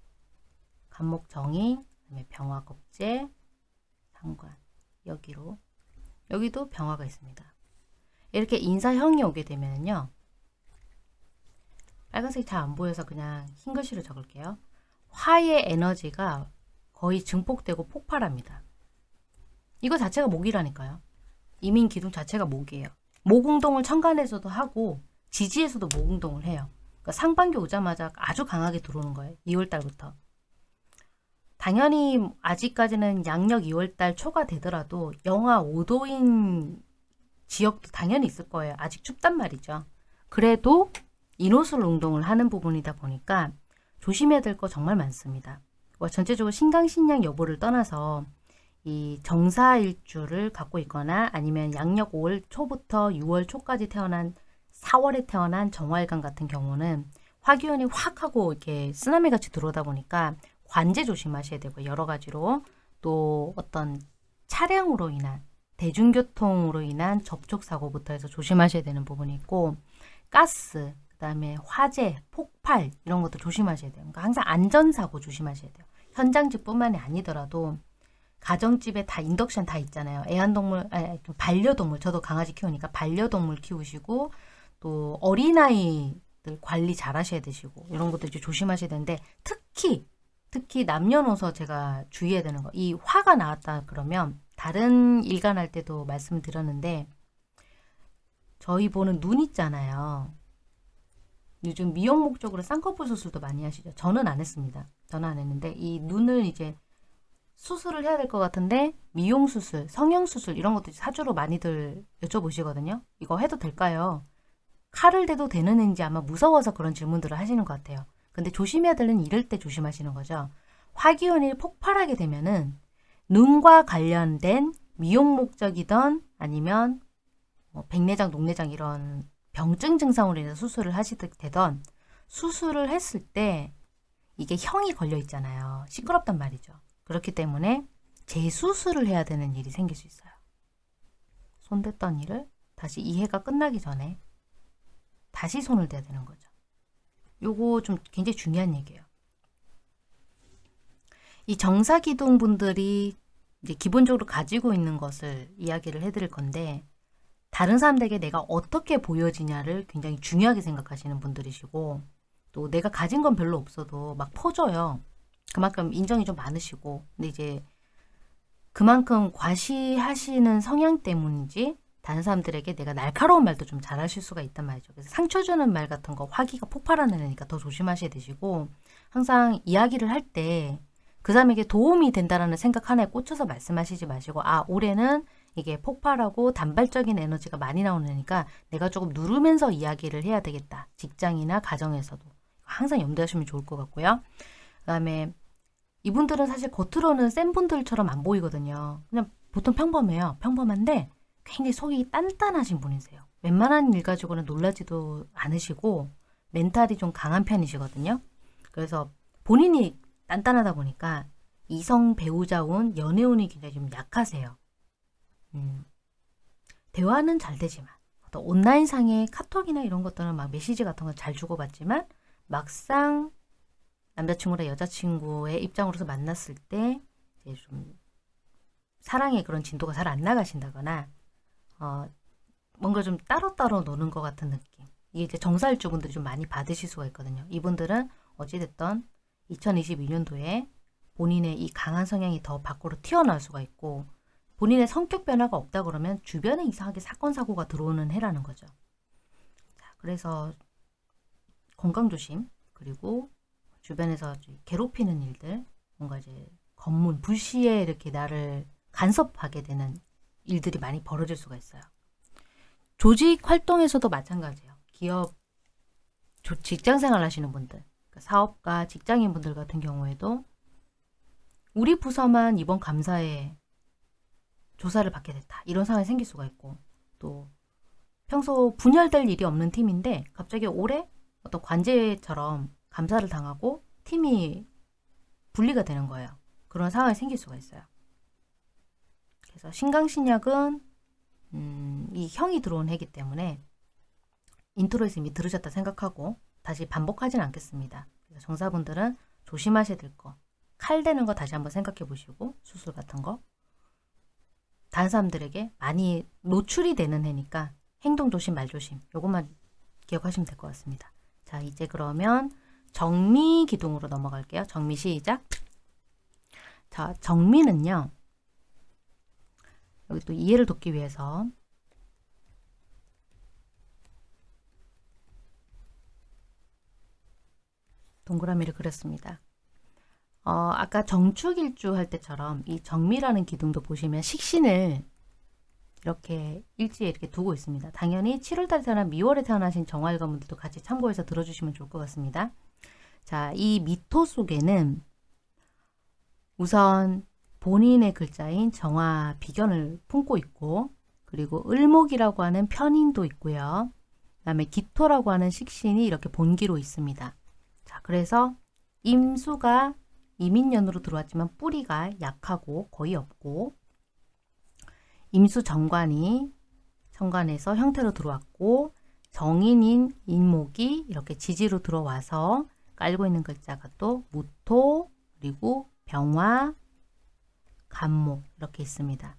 간목 정의, 그다음에 병화 겁재, 상관 여기로 여기도 병화가 있습니다. 이렇게 인사형이 오게 되면요. 빨간색이 잘 안 보여서 그냥 흰 글씨로 적을게요. 화의 에너지가 거의 증폭되고 폭발합니다. 이거 자체가 목이라니까요. 이민 기둥 자체가 목이에요. 목운동을 천간에서도 하고 지지에서도 목운동을 해요. 그러니까 상반기 오자마자 아주 강하게 들어오는 거예요. 2월달부터. 당연히 아직까지는 양력 2월달 초가 되더라도 영하 5도인 지역도 당연히 있을 거예요. 아직 춥단 말이죠. 그래도 인호술 운동을 하는 부분이다 보니까 조심해야 될 거 정말 많습니다. 뭐 전체적으로 신강신약 여부를 떠나서 이 정사일주를 갖고 있거나 아니면 양력 5월 초부터 6월 초까지 태어난 4월에 태어난 정화일관 같은 경우는 화기운이 확 하고 이렇게 쓰나미 같이 들어오다 보니까 관제 조심하셔야 되고 여러 가지로 또 어떤 차량으로 인한 대중교통으로 인한 접촉사고부터 해서 조심하셔야 되는 부분이 있고 가스, 그 다음에 화재, 폭발 이런 것도 조심하셔야 돼요. 그러니까 항상 안전사고 조심하셔야 돼요. 현장집뿐만이 아니더라도 가정집에 다 인덕션 다 있잖아요. 애완동물, 아니, 반려동물, 저도 강아지 키우니까 반려동물 키우시고 또 어린아이들 관리 잘 하셔야 되시고 이런 것도 이제 조심하셔야 되는데 특히 특히 남녀노소 제가 주의해야 되는 거 이 화가 나왔다 그러면 다른 일간할 때도 말씀드렸는데 저희 보는 눈 있잖아요. 요즘 미용 목적으로 쌍꺼풀 수술도 많이 하시죠. 저는 안 했습니다. 저는 안 했는데 이 눈을 이제 수술을 해야 될 것 같은데 미용 수술, 성형 수술 이런 것도 사주로 많이들 여쭤보시거든요. 이거 해도 될까요? 칼을 대도 되는지 아마 무서워서 그런 질문들을 하시는 것 같아요. 근데 조심해야 되는 이럴 때 조심하시는 거죠. 화기운이 폭발하게 되면은 눈과 관련된 미용 목적이던 아니면 뭐 백내장, 녹내장 이런 병증 증상으로 인해서 수술을 하시게 되던 수술을 했을 때 이게 형이 걸려 있잖아요. 시끄럽단 말이죠. 그렇기 때문에 재수술을 해야 되는 일이 생길 수 있어요. 손댔던 일을 다시 이해가 끝나기 전에 다시 손을 대야 되는 거죠. 요거 좀 굉장히 중요한 얘기예요. 이 정사기둥 분들이 이제 기본적으로 가지고 있는 것을 이야기를 해드릴 건데 다른 사람들에게 내가 어떻게 보여지냐를 굉장히 중요하게 생각하시는 분들이시고 또 내가 가진 건 별로 없어도 막 퍼줘요. 그만큼 인정이 좀 많으시고 근데 이제 그만큼 과시하시는 성향 때문인지 다른 사람들에게 내가 날카로운 말도 좀 잘하실 수가 있단 말이죠. 그래서 상처 주는 말 같은 거 화기가 폭발하는 애니까 더 조심하셔야 되시고 항상 이야기를 할 때 그 사람에게 도움이 된다라는 생각 하나에 꽂혀서 말씀하시지 마시고 아 올해는 이게 폭발하고 단발적인 에너지가 많이 나오는 애니까 내가 조금 누르면서 이야기를 해야 되겠다. 직장이나 가정에서도 항상 염두하시면 좋을 것 같고요. 그 다음에 이분들은 사실 겉으로는 센 분들처럼 안 보이거든요. 그냥 보통 평범해요. 평범한데 굉장히 속이 단단하신 분이세요. 웬만한 일 가지고는 놀라지도 않으시고 멘탈이 좀 강한 편이시거든요. 그래서 본인이 단단하다 보니까 이성 배우자운 연애운이 굉장히 좀 약하세요. 음. 대화는 잘 되지만 어떤 온라인상의 카톡이나 이런 것들은 막 메시지 같은 건 잘 주고받지만 막상 남자친구나 여자친구의 입장으로서 만났을 때 이제 좀 사랑의 그런 진도가 잘 안 나가신다거나 어, 뭔가 좀 따로따로 노는 것 같은 느낌. 이게 이제 정사일주분들이 좀 많이 받으실 수가 있거든요. 이분들은 어찌됐던 2022년도에 본인의 이 강한 성향이 더 밖으로 튀어나올 수가 있고 본인의 성격 변화가 없다 그러면 주변에 이상하게 사건 사고가 들어오는 해라는 거죠. 자, 그래서 건강 조심 그리고 주변에서 괴롭히는 일들 뭔가 이제 검문 불시에 이렇게 나를 간섭하게 되는 일들이 많이 벌어질 수가 있어요. 조직 활동에서도 마찬가지예요. 기업, 직장 생활 하시는 분들, 그러니까 사업가, 직장인 분들 같은 경우에도 우리 부서만 이번 감사에 조사를 받게 됐다. 이런 상황이 생길 수가 있고 또 평소 분열될 일이 없는 팀인데 갑자기 올해 어떤 관재처럼 감사를 당하고 팀이 분리가 되는 거예요. 그런 상황이 생길 수가 있어요. 그래서 신강신약은 음, 이 형이 들어온 해기 때문에 인트로에서 이미 들으셨다 생각하고 다시 반복하진 않겠습니다. 그래서 정사분들은 조심하셔야 될 거. 칼 대는 거 다시 한번 생각해 보시고 수술 같은 거. 다른 사람들에게 많이 노출이 되는 해니까 행동 조심 말 조심 요것만 기억하시면 될 것 같습니다. 자 이제 그러면 정미 기둥으로 넘어갈게요. 정미 시작. 자 정미는요. 여기 또 이해를 돕기 위해서 동그라미를 그렸습니다. 어, 아까 정축일주 할 때처럼 이 정미라는 기둥도 보시면 식신을 이렇게 일지에 이렇게 두고 있습니다. 당연히 7월달에 태어난 미월에 태어나신 정화일관분들도 같이 참고해서 들어주시면 좋을 것 같습니다. 자, 이 미토 속에는 우선 본인의 글자인 정화 비견을 품고 있고 그리고 을목이라고 하는 편인도 있고요. 그 다음에 기토라고 하는 식신이 이렇게 본기로 있습니다. 자, 그래서 임수가 이민년으로 들어왔지만 뿌리가 약하고 거의 없고 임수 정관이 정관에서 형태로 들어왔고 정인인 인목이 이렇게 지지로 들어와서 깔고 있는 글자가 또 무토 그리고 병화 간목 이렇게 있습니다.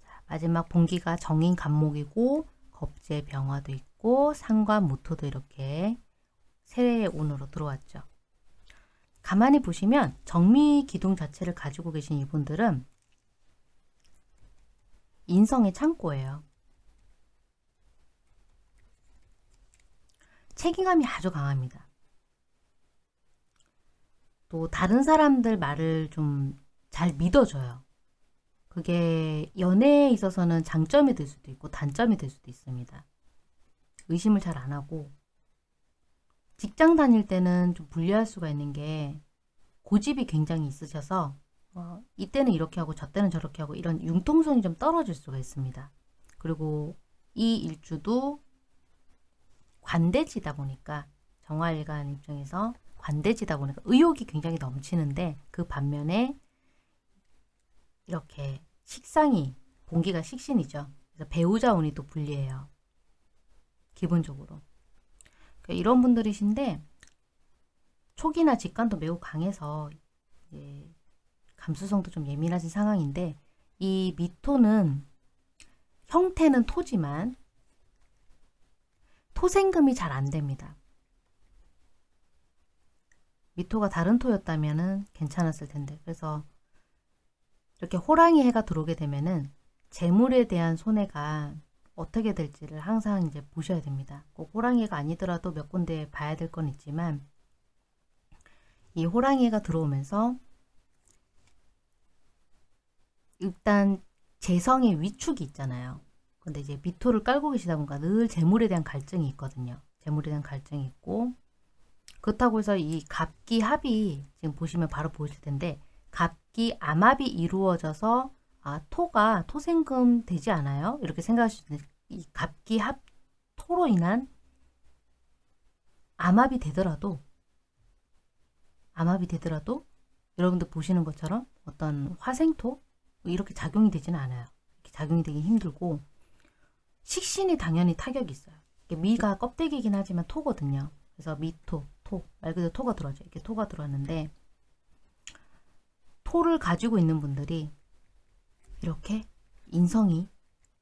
자, 마지막 봉기가 정인 간목이고 겁재 병화도 있고 상관 무토도 이렇게 세운으로 들어왔죠. 가만히 보시면 정미 기둥 자체를 가지고 계신 이분들은 인성의 창고예요. 책임감이 아주 강합니다. 또 다른 사람들 말을 좀 잘 믿어줘요. 그게 연애에 있어서는 장점이 될 수도 있고 단점이 될 수도 있습니다. 의심을 잘 안 하고 직장 다닐 때는 좀 불리할 수가 있는 게 고집이 굉장히 있으셔서 어, 이때는 이렇게 하고 저 때는 저렇게 하고 이런 융통성이 좀 떨어질 수가 있습니다. 그리고 이 일주도 관대지다 보니까 정화일간 입장에서 관대지다 보니까 의욕이 굉장히 넘치는데 그 반면에 이렇게 식상이 공기가 식신이죠. 그래서 배우자 운이 또 불리해요. 기본적으로. 그러니까 이런 분들이신데 촉이나 직관도 매우 강해서 예, 감수성도 좀 예민하신 상황인데 이 미토는 형태는 토지만 토생금이 잘 안됩니다. 미토가 다른 토였다면 괜찮았을 텐데 그래서 이렇게 호랑이 해가 들어오게 되면 은 재물에 대한 손해가 어떻게 될지를 항상 이제 보셔야 됩니다. 꼭 호랑이가 아니더라도 몇 군데 봐야 될 건 있지만 이 호랑이가 들어오면서 일단 재성의 위축이 있잖아요. 근데 이제 미토를 깔고 계시다 보니까 늘 재물에 대한 갈증이 있거든요. 재물에 대한 갈증이 있고 그렇다고 해서 이 갑기 합이 지금 보시면 바로 보실 텐데 갑기 암합이 이루어져서 아 토가 토생금 되지 않아요? 이렇게 생각하실 수 있는데 이 갑기 합 토로 인한 암합이 되더라도 암합이 되더라도 여러분들 보시는 것처럼 어떤 화생토 이렇게 작용이 되지는 않아요. 이렇게 작용이 되기 힘들고 식신이 당연히 타격이 있어요. 미가 껍데기긴 하지만 토거든요. 그래서 미토, 토, 말 그대로 토가 들어죠. 이렇게 토가 들어왔는데 토를 가지고 있는 분들이 이렇게 인성이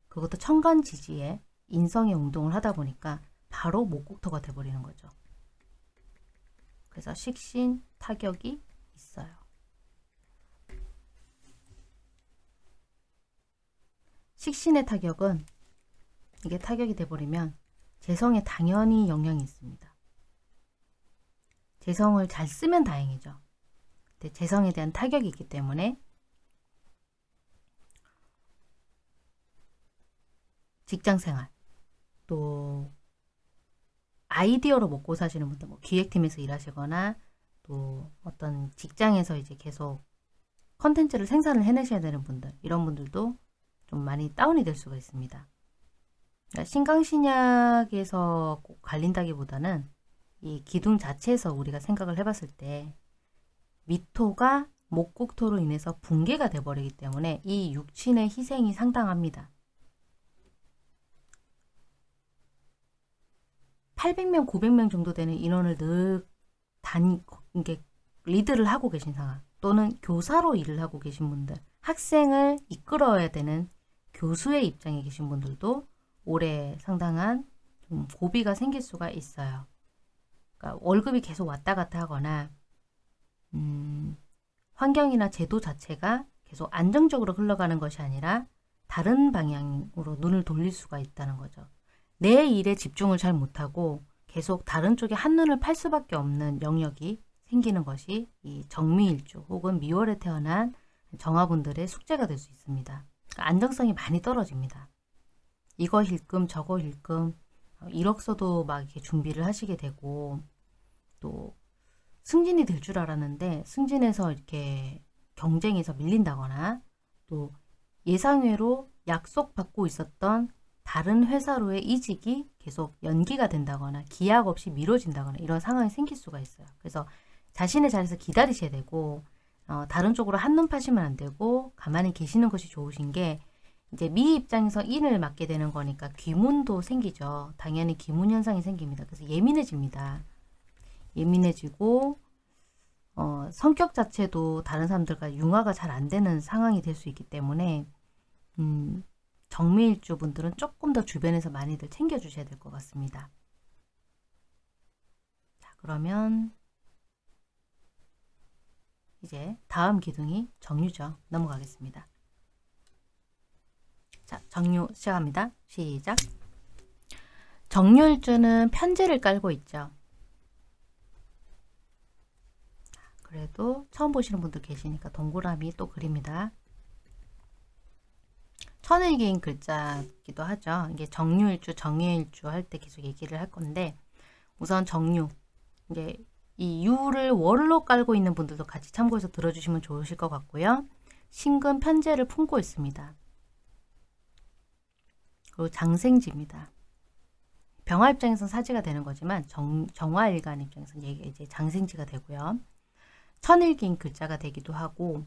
그것도 천간 지지에 인성의 운동을 하다 보니까 바로 목국토가 돼버리는 거죠. 그래서 식신 타격이 있어요. 식신의 타격은 이게 타격이 돼버리면 재성에 당연히 영향이 있습니다. 재성을 잘 쓰면 다행이죠. 근데 재성에 대한 타격이 있기 때문에 직장생활 또 아이디어로 먹고 사시는 분들 뭐 기획팀에서 일하시거나 또 어떤 직장에서 이제 계속 컨텐츠를 생산을 해내셔야 되는 분들 이런 분들도 좀 많이 다운이 될 수가 있습니다. 그러니까 신강신약에서 꼭 갈린다기보다는 이 기둥 자체에서 우리가 생각을 해봤을 때 미토가 목국토로 인해서 붕괴가 돼버리기 때문에 이 육친의 희생이 상당합니다. 800명, 900명 정도 되는 인원을 늘 단위, 이게 리드를 하고 계신 상황 또는 교사로 일을 하고 계신 분들 학생을 이끌어야 되는 교수의 입장에 계신 분들도 올해 상당한 좀 고비가 생길 수가 있어요. 그러니까 월급이 계속 왔다 갔다 하거나 음, 환경이나 제도 자체가 계속 안정적으로 흘러가는 것이 아니라 다른 방향으로 눈을 돌릴 수가 있다는 거죠. 내 일에 집중을 잘 못하고 계속 다른 쪽에 한눈을 팔 수밖에 없는 영역이 생기는 것이 이 정미일주 혹은 미월에 태어난 정화분들의 숙제가 될 수 있습니다. 그러니까 안정성이 많이 떨어집니다. 이거 힐끔 저거 힐끔 이력서도 막 이렇게 준비를 하시게 되고 또 승진이 될 줄 알았는데 승진해서 이렇게 경쟁에서 밀린다거나 또 예상외로 약속받고 있었던 다른 회사로의 이직이 계속 연기가 된다거나 기약 없이 미뤄진다거나 이런 상황이 생길 수가 있어요. 그래서 자신의 자리에서 기다리셔야 되고 어, 다른 쪽으로 한눈 파시면 안 되고 가만히 계시는 것이 좋으신 게 이제 미 입장에서 인을 맡게 되는 거니까 귀문도 생기죠. 당연히 귀문 현상이 생깁니다. 그래서 예민해집니다. 예민해지고 어, 성격 자체도 다른 사람들과 융화가 잘 안 되는 상황이 될 수 있기 때문에 음, 정밀주 분들은 조금 더 주변에서 많이들 챙겨주셔야 될 것 같습니다. 자 그러면 이제 다음 기둥이 정유죠. 넘어가겠습니다. 자, 정유 시작합니다. 시작. 정유일주는 편제를 깔고 있죠. 그래도 처음 보시는 분들 계시니까 동그라미 또 그립니다. 천일기인 글자기도 하죠. 이게 정유일주, 정예일주 할 때 계속 얘기를 할 건데 우선 정유, 이제 이 유를 월로 깔고 있는 분들도 같이 참고해서 들어주시면 좋으실 것 같고요. 신금 편제를 품고 있습니다. 그리고 장생지입니다. 병화 입장에서는 사지가 되는 거지만 정, 정화일간 입장에서는 이제 장생지가 되고요. 천일기인 글자가 되기도 하고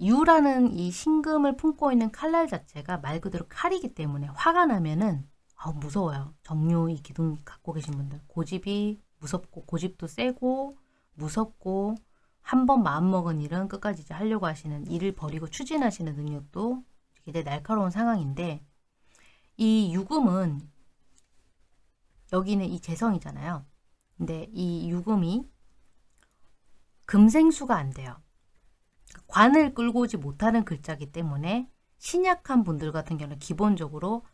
유라는 이 신금을 품고 있는 칼날 자체가 말 그대로 칼이기 때문에 화가 나면은 아 무서워요. 정유 이 기둥 갖고 계신 분들 고집이 무섭고 고집도 세고 무섭고 한 번 마음먹은 일은 끝까지 이제 하려고 하시는 일을 버리고 추진하시는 능력도 되게 날카로운 상황인데 이 유금은 여기는 이 재성이잖아요. 근데 이 유금이 금생수가 안 돼요. 관을 끌고 오지 못하는 글자기 때문에 신약한 분들 같은 경우는 기본적으로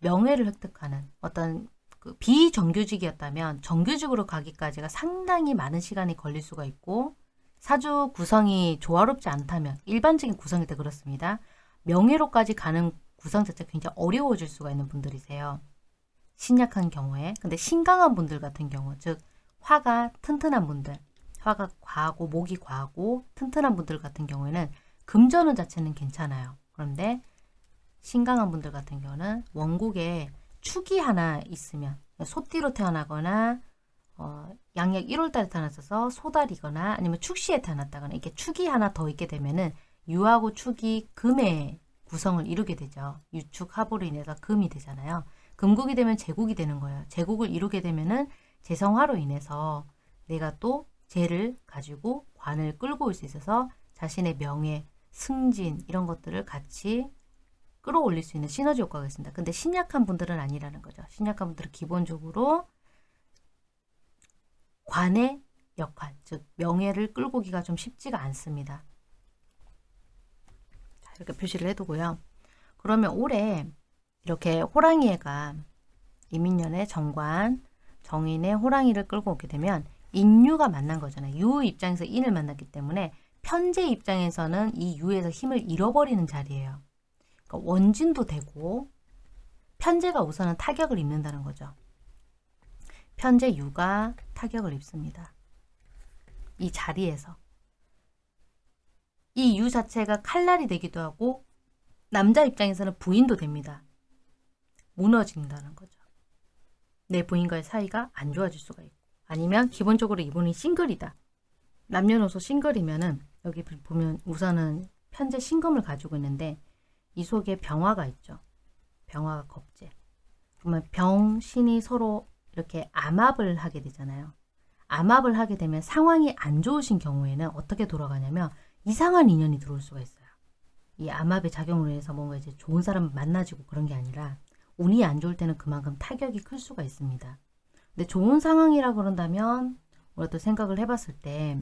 명예를 획득하는 어떤 그 비정규직이었다면 정규직으로 가기까지가 상당히 많은 시간이 걸릴 수가 있고 사주 구성이 조화롭지 않다면 일반적인 구성일 때 그렇습니다. 명예로까지 가는 구성 자체가 굉장히 어려워질 수가 있는 분들이세요. 신약한 경우에 근데 신강한 분들 같은 경우 즉 화가 튼튼한 분들 화가 과하고 목이 과하고 튼튼한 분들 같은 경우에는 금전운 자체는 괜찮아요. 그런데 신강한 분들 같은 경우는 원국에 축이 하나 있으면 소띠로 태어나거나 어, 양력 1월달에 태어났어서 소달이거나 아니면 축시에 태어났다거나 이렇게 축이 하나 더 있게 되면은 유하고 축이 금의 구성을 이루게 되죠. 유축 합으로 인해서 금이 되잖아요. 금국이 되면 제국이 되는 거예요. 제국을 이루게 되면은 재성화로 인해서 내가 또 재를 가지고 관을 끌고 올 수 있어서 자신의 명예, 승진 이런 것들을 같이 끌어올릴 수 있는 시너지 효과가 있습니다. 근데 신약한 분들은 아니라는 거죠. 신약한 분들은 기본적으로 관의 역할, 즉 명예를 끌고 오기가 좀 쉽지가 않습니다. 자, 이렇게 표시를 해두고요. 그러면 올해 이렇게 호랑이애가 이민년의 정관, 정인의 호랑이를 끌고 오게 되면 인유가 만난 거잖아요. 유 입장에서 인을 만났기 때문에 편제 입장에서는 이 유에서 힘을 잃어버리는 자리예요. 그러니까 원진도 되고 편제가 우선은 타격을 입는다는 거죠. 편제 유가 타격을 입습니다. 이 자리에서 이 유 자체가 칼날이 되기도 하고 남자 입장에서는 부인도 됩니다. 무너진다는 거죠. 내 부인과의 사이가 안 좋아질 수가 있고 아니면 기본적으로 이분이 싱글이다. 남녀노소 싱글이면은 여기 보면 우선은 편제 신금을 가지고 있는데 이 속에 병화가 있죠. 병화가 겁제. 그러면 병신이 서로 이렇게 암합을 하게 되잖아요. 암합을 하게 되면 상황이 안 좋으신 경우에는 어떻게 돌아가냐면 이상한 인연이 들어올 수가 있어요. 이 암합의 작용으로 해서 뭔가 이제 좋은 사람 만나지고 그런 게 아니라 운이 안 좋을 때는 그만큼 타격이 클 수가 있습니다. 근데 좋은 상황이라 그런다면 우리가 또 생각을 해봤을 때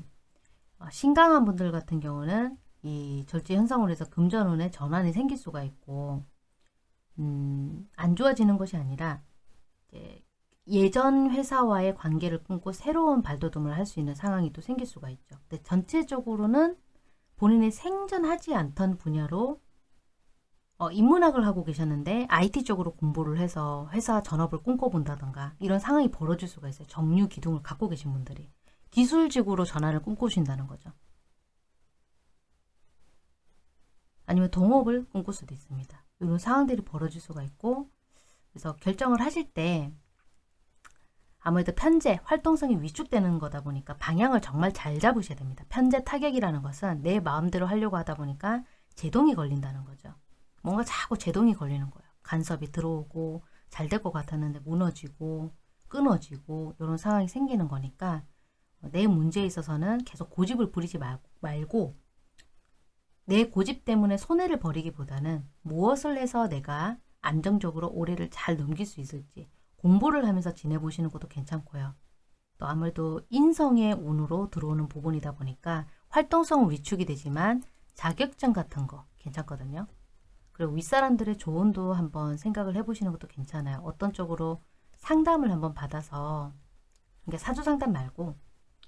어, 신강한 분들 같은 경우는 이 절제 현상으로 해서 금전운에 전환이 생길 수가 있고 음, 안 좋아지는 것이 아니라 예전 회사와의 관계를 끊고 새로운 발돋움을 할 수 있는 상황이 또 생길 수가 있죠. 근데 전체적으로는 본인이 생전하지 않던 분야로 어, 인문학을 하고 계셨는데 IT 쪽으로 공부를 해서 회사 전업을 꿈꿔본다던가 이런 상황이 벌어질 수가 있어요. 정류 기둥을 갖고 계신 분들이. 기술직으로 전환을 꿈꾸신다는 거죠. 아니면 동업을 꿈꿀 수도 있습니다. 이런 상황들이 벌어질 수가 있고 그래서 결정을 하실 때 아무래도 편제, 활동성이 위축되는 거다 보니까 방향을 정말 잘 잡으셔야 됩니다. 편제 타격이라는 것은 내 마음대로 하려고 하다 보니까 제동이 걸린다는 거죠. 뭔가 자꾸 제동이 걸리는 거예요. 간섭이 들어오고 잘 될 것 같았는데 무너지고 끊어지고 이런 상황이 생기는 거니까 내 문제에 있어서는 계속 고집을 부리지 말고 내 고집 때문에 손해를 버리기보다는 무엇을 해서 내가 안정적으로 올해를 잘 넘길 수 있을지 공부를 하면서 지내보시는 것도 괜찮고요. 또 아무래도 인성의 운으로 들어오는 부분이다 보니까 활동성은 위축이 되지만 자격증 같은 거 괜찮거든요. 그리고 윗사람들의 조언도 한번 생각을 해보시는 것도 괜찮아요. 어떤 쪽으로 상담을 한번 받아서 그러니까 사주 상담 말고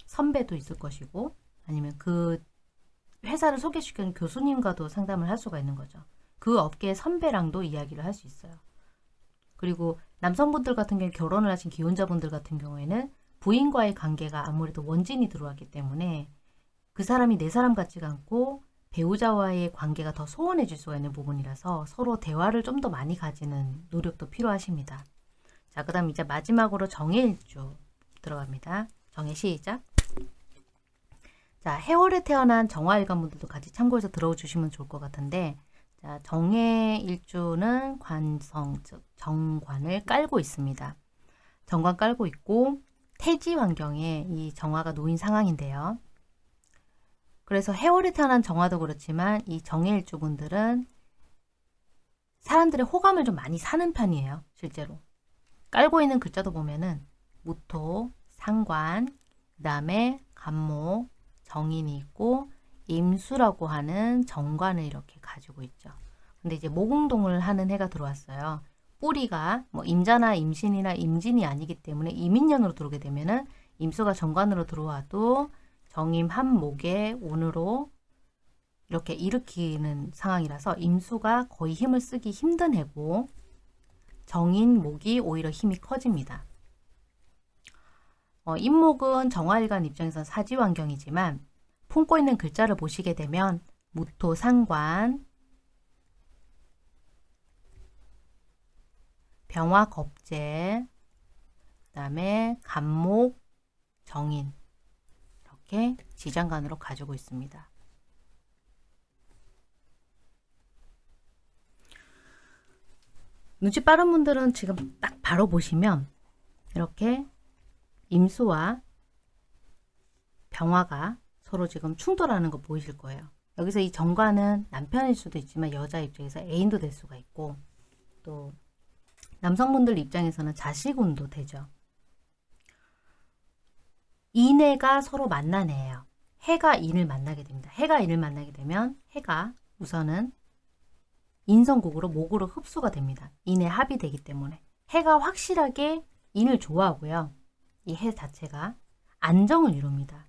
선배도 있을 것이고 아니면 그 회사를 소개시키는 교수님과도 상담을 할 수가 있는 거죠. 그 업계의 선배랑도 이야기를 할 수 있어요. 그리고 남성분들 같은 경우 결혼을 하신 기혼자분들 같은 경우에는 부인과의 관계가 아무래도 원진이 들어왔기 때문에 그 사람이 내 사람 같지가 않고 배우자와의 관계가 더 소원해질 수가 있는 부분이라서 서로 대화를 좀 더 많이 가지는 노력도 필요하십니다. 자, 그 다음 이제 마지막으로 정해일주 들어갑니다. 정해 시작. 자, 해월에 태어난 정화일관 분들도 같이 참고해서 들어주시면 좋을 것 같은데 자, 정해일주는 관성, 즉 정관을 깔고 있습니다. 정관 깔고 있고 태지 환경에 이 정화가 놓인 상황인데요. 그래서 해월에 태어난 정화도 그렇지만 이 정해일주 분들은 사람들의 호감을 좀 많이 사는 편이에요. 실제로. 깔고 있는 글자도 보면은 무토, 상관, 그 다음에 간목, 정인이 있고 임수라고 하는 정관을 이렇게 가지고 있죠. 근데 이제 모공동을 하는 해가 들어왔어요. 뿌리가 뭐 임자나 임신이나 임진이 아니기 때문에 이민년으로 들어오게 되면은 임수가 정관으로 들어와도 정임 한목의 운으로 이렇게 일으키는 상황이라서 임수가 거의 힘을 쓰기 힘든 해고 정인, 목이 오히려 힘이 커집니다. 어, 임목은 정화일관 입장에서 사지환경이지만 품고 있는 글자를 보시게 되면 무토, 상관, 병화, 겁재, 그 다음에 간목, 정인 이렇게 지장간으로 가지고 있습니다. 눈치 빠른 분들은 지금 딱 바로 보시면 이렇게 임수와 병화가 서로 지금 충돌하는 거 보이실 거예요. 여기서 이 정관은 남편일 수도 있지만 여자 입장에서 애인도 될 수가 있고 또 남성분들 입장에서는 자식운도 되죠. 인해가 서로 해예요. 해가 인을 만나게 됩니다. 해가 인을 만나게 되면 해가 우선은 인성국으로 목으로 흡수가 됩니다. 인의 합이 되기 때문에 해가 확실하게 인을 좋아하고요. 이 해 자체가 안정을 이룹니다.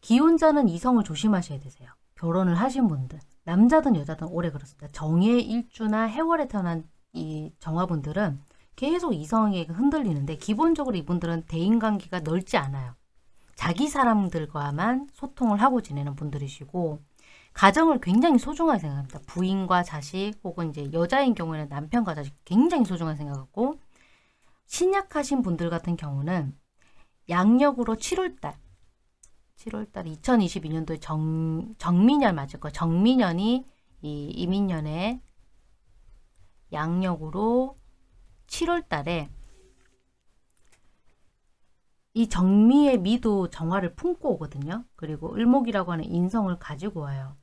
기혼자는 이성을 조심하셔야 되세요. 결혼을 하신 분들, 남자든 여자든 오래 그렇습니다. 정의 일주나 해월에 태어난 이 정화분들은 계속 이성에게 흔들리는데 기본적으로 이분들은 대인관계가 넓지 않아요. 자기 사람들과만 소통을 하고 지내는 분들이시고 가정을 굉장히 소중하게 생각합니다. 부인과 자식 혹은 이제 여자인 경우에는 남편과 자식 굉장히 소중하게 생각하고 신약하신 분들 같은 경우는 양력으로 7월달 7월달 2022년도에 정, 정민년 맞을 거예요. 정민년이 이 이민년에 양력으로 7월 달에 이 정미의 미도 정화를 품고 오거든요. 그리고 을목이라고 하는 인성을 가지고 와요.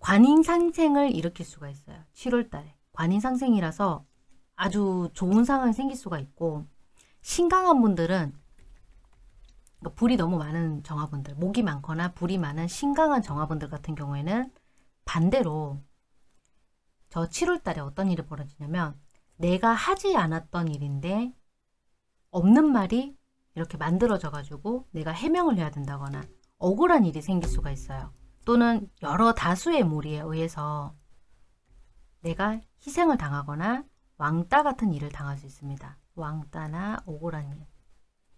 관인상생을 일으킬 수가 있어요. 7월 달에. 관인상생이라서 아주 좋은 상황이 생길 수가 있고 신강한 분들은 그러니까 불이 너무 많은 정화분들, 목이 많거나 불이 많은 신강한 정화분들 같은 경우에는 반대로 저 7월 달에 어떤 일이 벌어지냐면 내가 하지 않았던 일인데 없는 말이 이렇게 만들어져 가지고 내가 해명을 해야 된다거나 억울한 일이 생길 수가 있어요. 또는 여러 다수의 무리에 의해서 내가 희생을 당하거나 왕따 같은 일을 당할 수 있습니다. 왕따나 억울한 일.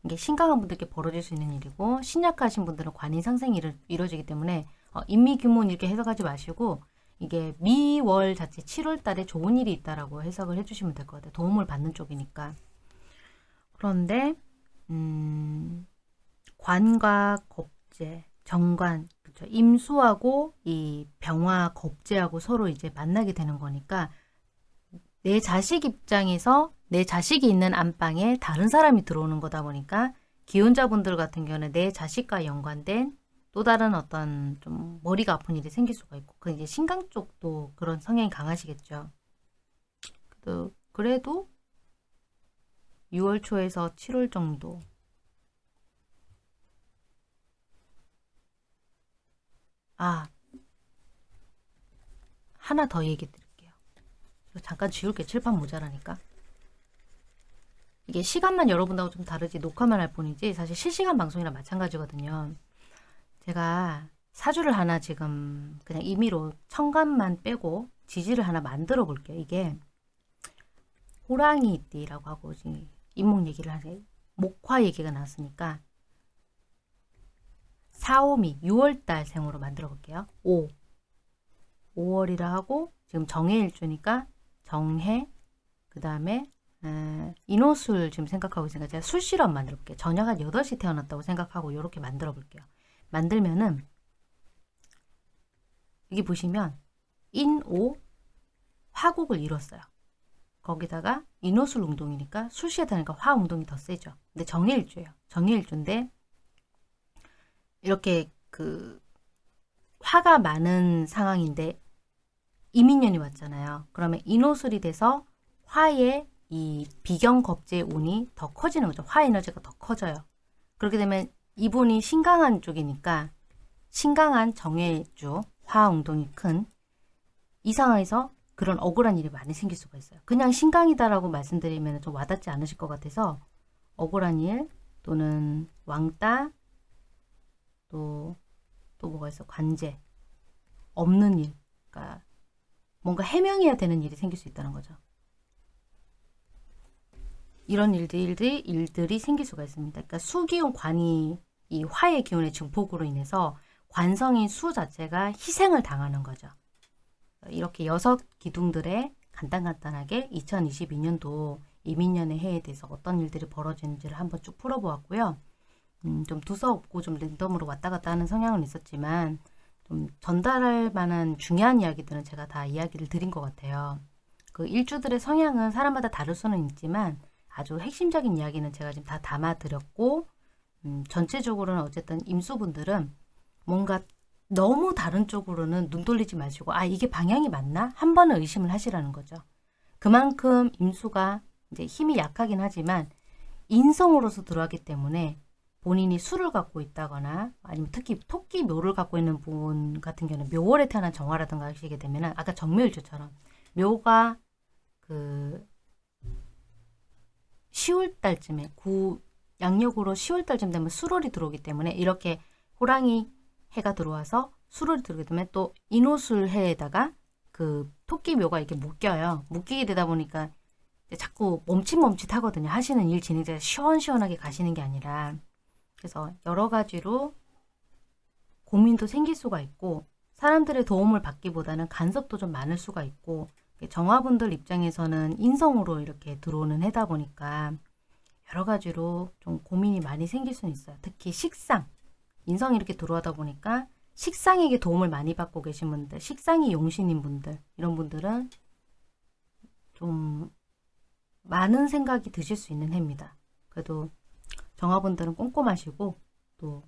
이게 신강한 분들께 벌어질 수 있는 일이고 신약하신 분들은 관인 상생이 이루어지기 때문에 어, 인미 규모는 이렇게 해석하지 마시고 이게 미월 자체 7월 달에 좋은 일이 있다라고 해석을 해주시면 될 것 같아요. 도움을 받는 쪽이니까. 그런데 음, 관과 겁재, 정관, 그렇죠. 임수하고 이 병화, 겁재하고 서로 이제 만나게 되는 거니까 내 자식 입장에서 내 자식이 있는 안방에 다른 사람이 들어오는 거다 보니까 기혼자분들 같은 경우는 내 자식과 연관된 또 다른 어떤 좀 머리가 아픈 일이 생길 수가 있고 그 이제 신강 쪽도 그런 성향이 강하시겠죠. 그래도, 그래도 6월 초에서 7월 정도 아 하나 더 얘기 드릴게요. 잠깐 지울게 칠판 모자라니까. 이게 시간만 여러분하고 좀 다르지 녹화만 할 뿐이지 사실 실시간 방송이랑 마찬가지거든요. 제가 사주를 하나 지금 그냥 임의로 청간만 빼고 지지를 하나 만들어 볼게요. 이게 호랑이띠라고 하고 지금 인목 얘기를 하세요. 목화 얘기가 나왔으니까 4, 5미 6월달 생으로 만들어 볼게요. 5 5월이라 하고 지금 정해일주니까 정해 그 다음에 인호술 지금 생각하고 있으니까 제가 술실험 만들어 볼게요. 저녁 한 8시 태어났다고 생각하고 이렇게 만들어 볼게요. 만들면은 여기 보시면 인오 화곡을 이뤘어요. 거기다가 인호술 운동이니까 술시에 다니까 화 운동이 더 세죠. 근데 정해일주예요. 정해일주인데 이렇게 그 화가 많은 상황인데 이민년이 왔잖아요. 그러면 인호술이 돼서 화의 이 비경 겁제 운이 더 커지는 거죠. 화 에너지가 더 커져요. 그렇게 되면 이분이 신강한 쪽이니까 신강한 정해주 화운동이 큰 이 상황에서 그런 억울한 일이 많이 생길 수가 있어요. 그냥 신강이다라고 말씀드리면 좀 와닿지 않으실 것 같아서 억울한 일 또는 왕따 또, 또 뭐가 있어? 관제 없는 일 그러니까 뭔가 해명해야 되는 일이 생길 수 있다는 거죠. 이런 일들이, 일들이 생길 수가 있습니다. 그러니까 수기운 관이 이 화의 기운의 증폭으로 인해서 관성인 수 자체가 희생을 당하는 거죠. 이렇게 여섯 기둥들의 간단간단하게 2022년도 이민년의 해에 대해서 어떤 일들이 벌어지는지를 한번 쭉 풀어보았고요. 음, 좀 두서없고 좀 랜덤으로 왔다 갔다 하는 성향은 있었지만 좀 전달할 만한 중요한 이야기들은 제가 다 이야기를 드린 것 같아요. 그 일주들의 성향은 사람마다 다를 수는 있지만 아주 핵심적인 이야기는 제가 지금 다 담아드렸고 음, 전체적으로는 어쨌든 임수분들은 뭔가 너무 다른 쪽으로는 눈 돌리지 마시고 아 이게 방향이 맞나? 한 번은 의심을 하시라는 거죠. 그만큼 임수가 이제 힘이 약하긴 하지만 인성으로서 들어왔기 때문에 본인이 수를 갖고 있다거나 아니면 특히 토끼 묘를 갖고 있는 분 같은 경우는 묘월에 태어난 정화라든가 하시게 되면 아까 정묘일주처럼 묘가 그 10월 달쯤에 구 양력으로 10월 달쯤 되면 수월이 들어오기 때문에 이렇게 호랑이 해가 들어와서 수월이 들어오게 되면 또 인호술 해에다가 그 토끼 묘가 이렇게 묶여요. 묶이게 되다 보니까 자꾸 멈칫멈칫 하거든요. 하시는 일 진행자가 시원시원하게 가시는 게 아니라 그래서 여러 가지로 고민도 생길 수가 있고 사람들의 도움을 받기보다는 간섭도 좀 많을 수가 있고 정화분들 입장에서는 인성으로 이렇게 들어오는 해다 보니까 여러 가지로 좀 고민이 많이 생길 수는 있어요. 특히 식상, 인성이 이렇게 들어오다 보니까 식상에게 도움을 많이 받고 계신 분들, 식상이 용신인 분들, 이런 분들은 좀 많은 생각이 드실 수 있는 해입니다. 그래도 정화분들은 꼼꼼하시고 또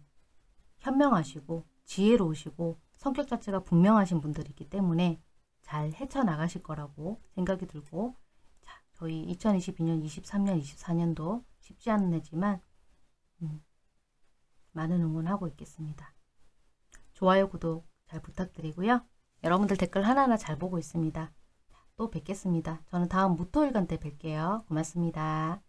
현명하시고 지혜로우시고 성격 자체가 분명하신 분들이기 때문에 잘 헤쳐나가실 거라고 생각이 들고 자, 저희 2022년, 23년, 24년도 쉽지 않은 해지만 음, 많은 응원하고 있겠습니다. 좋아요, 구독 잘 부탁드리고요. 여러분들 댓글 하나하나 잘 보고 있습니다. 또 뵙겠습니다. 저는 다음 무토일간 때 뵐게요. 고맙습니다.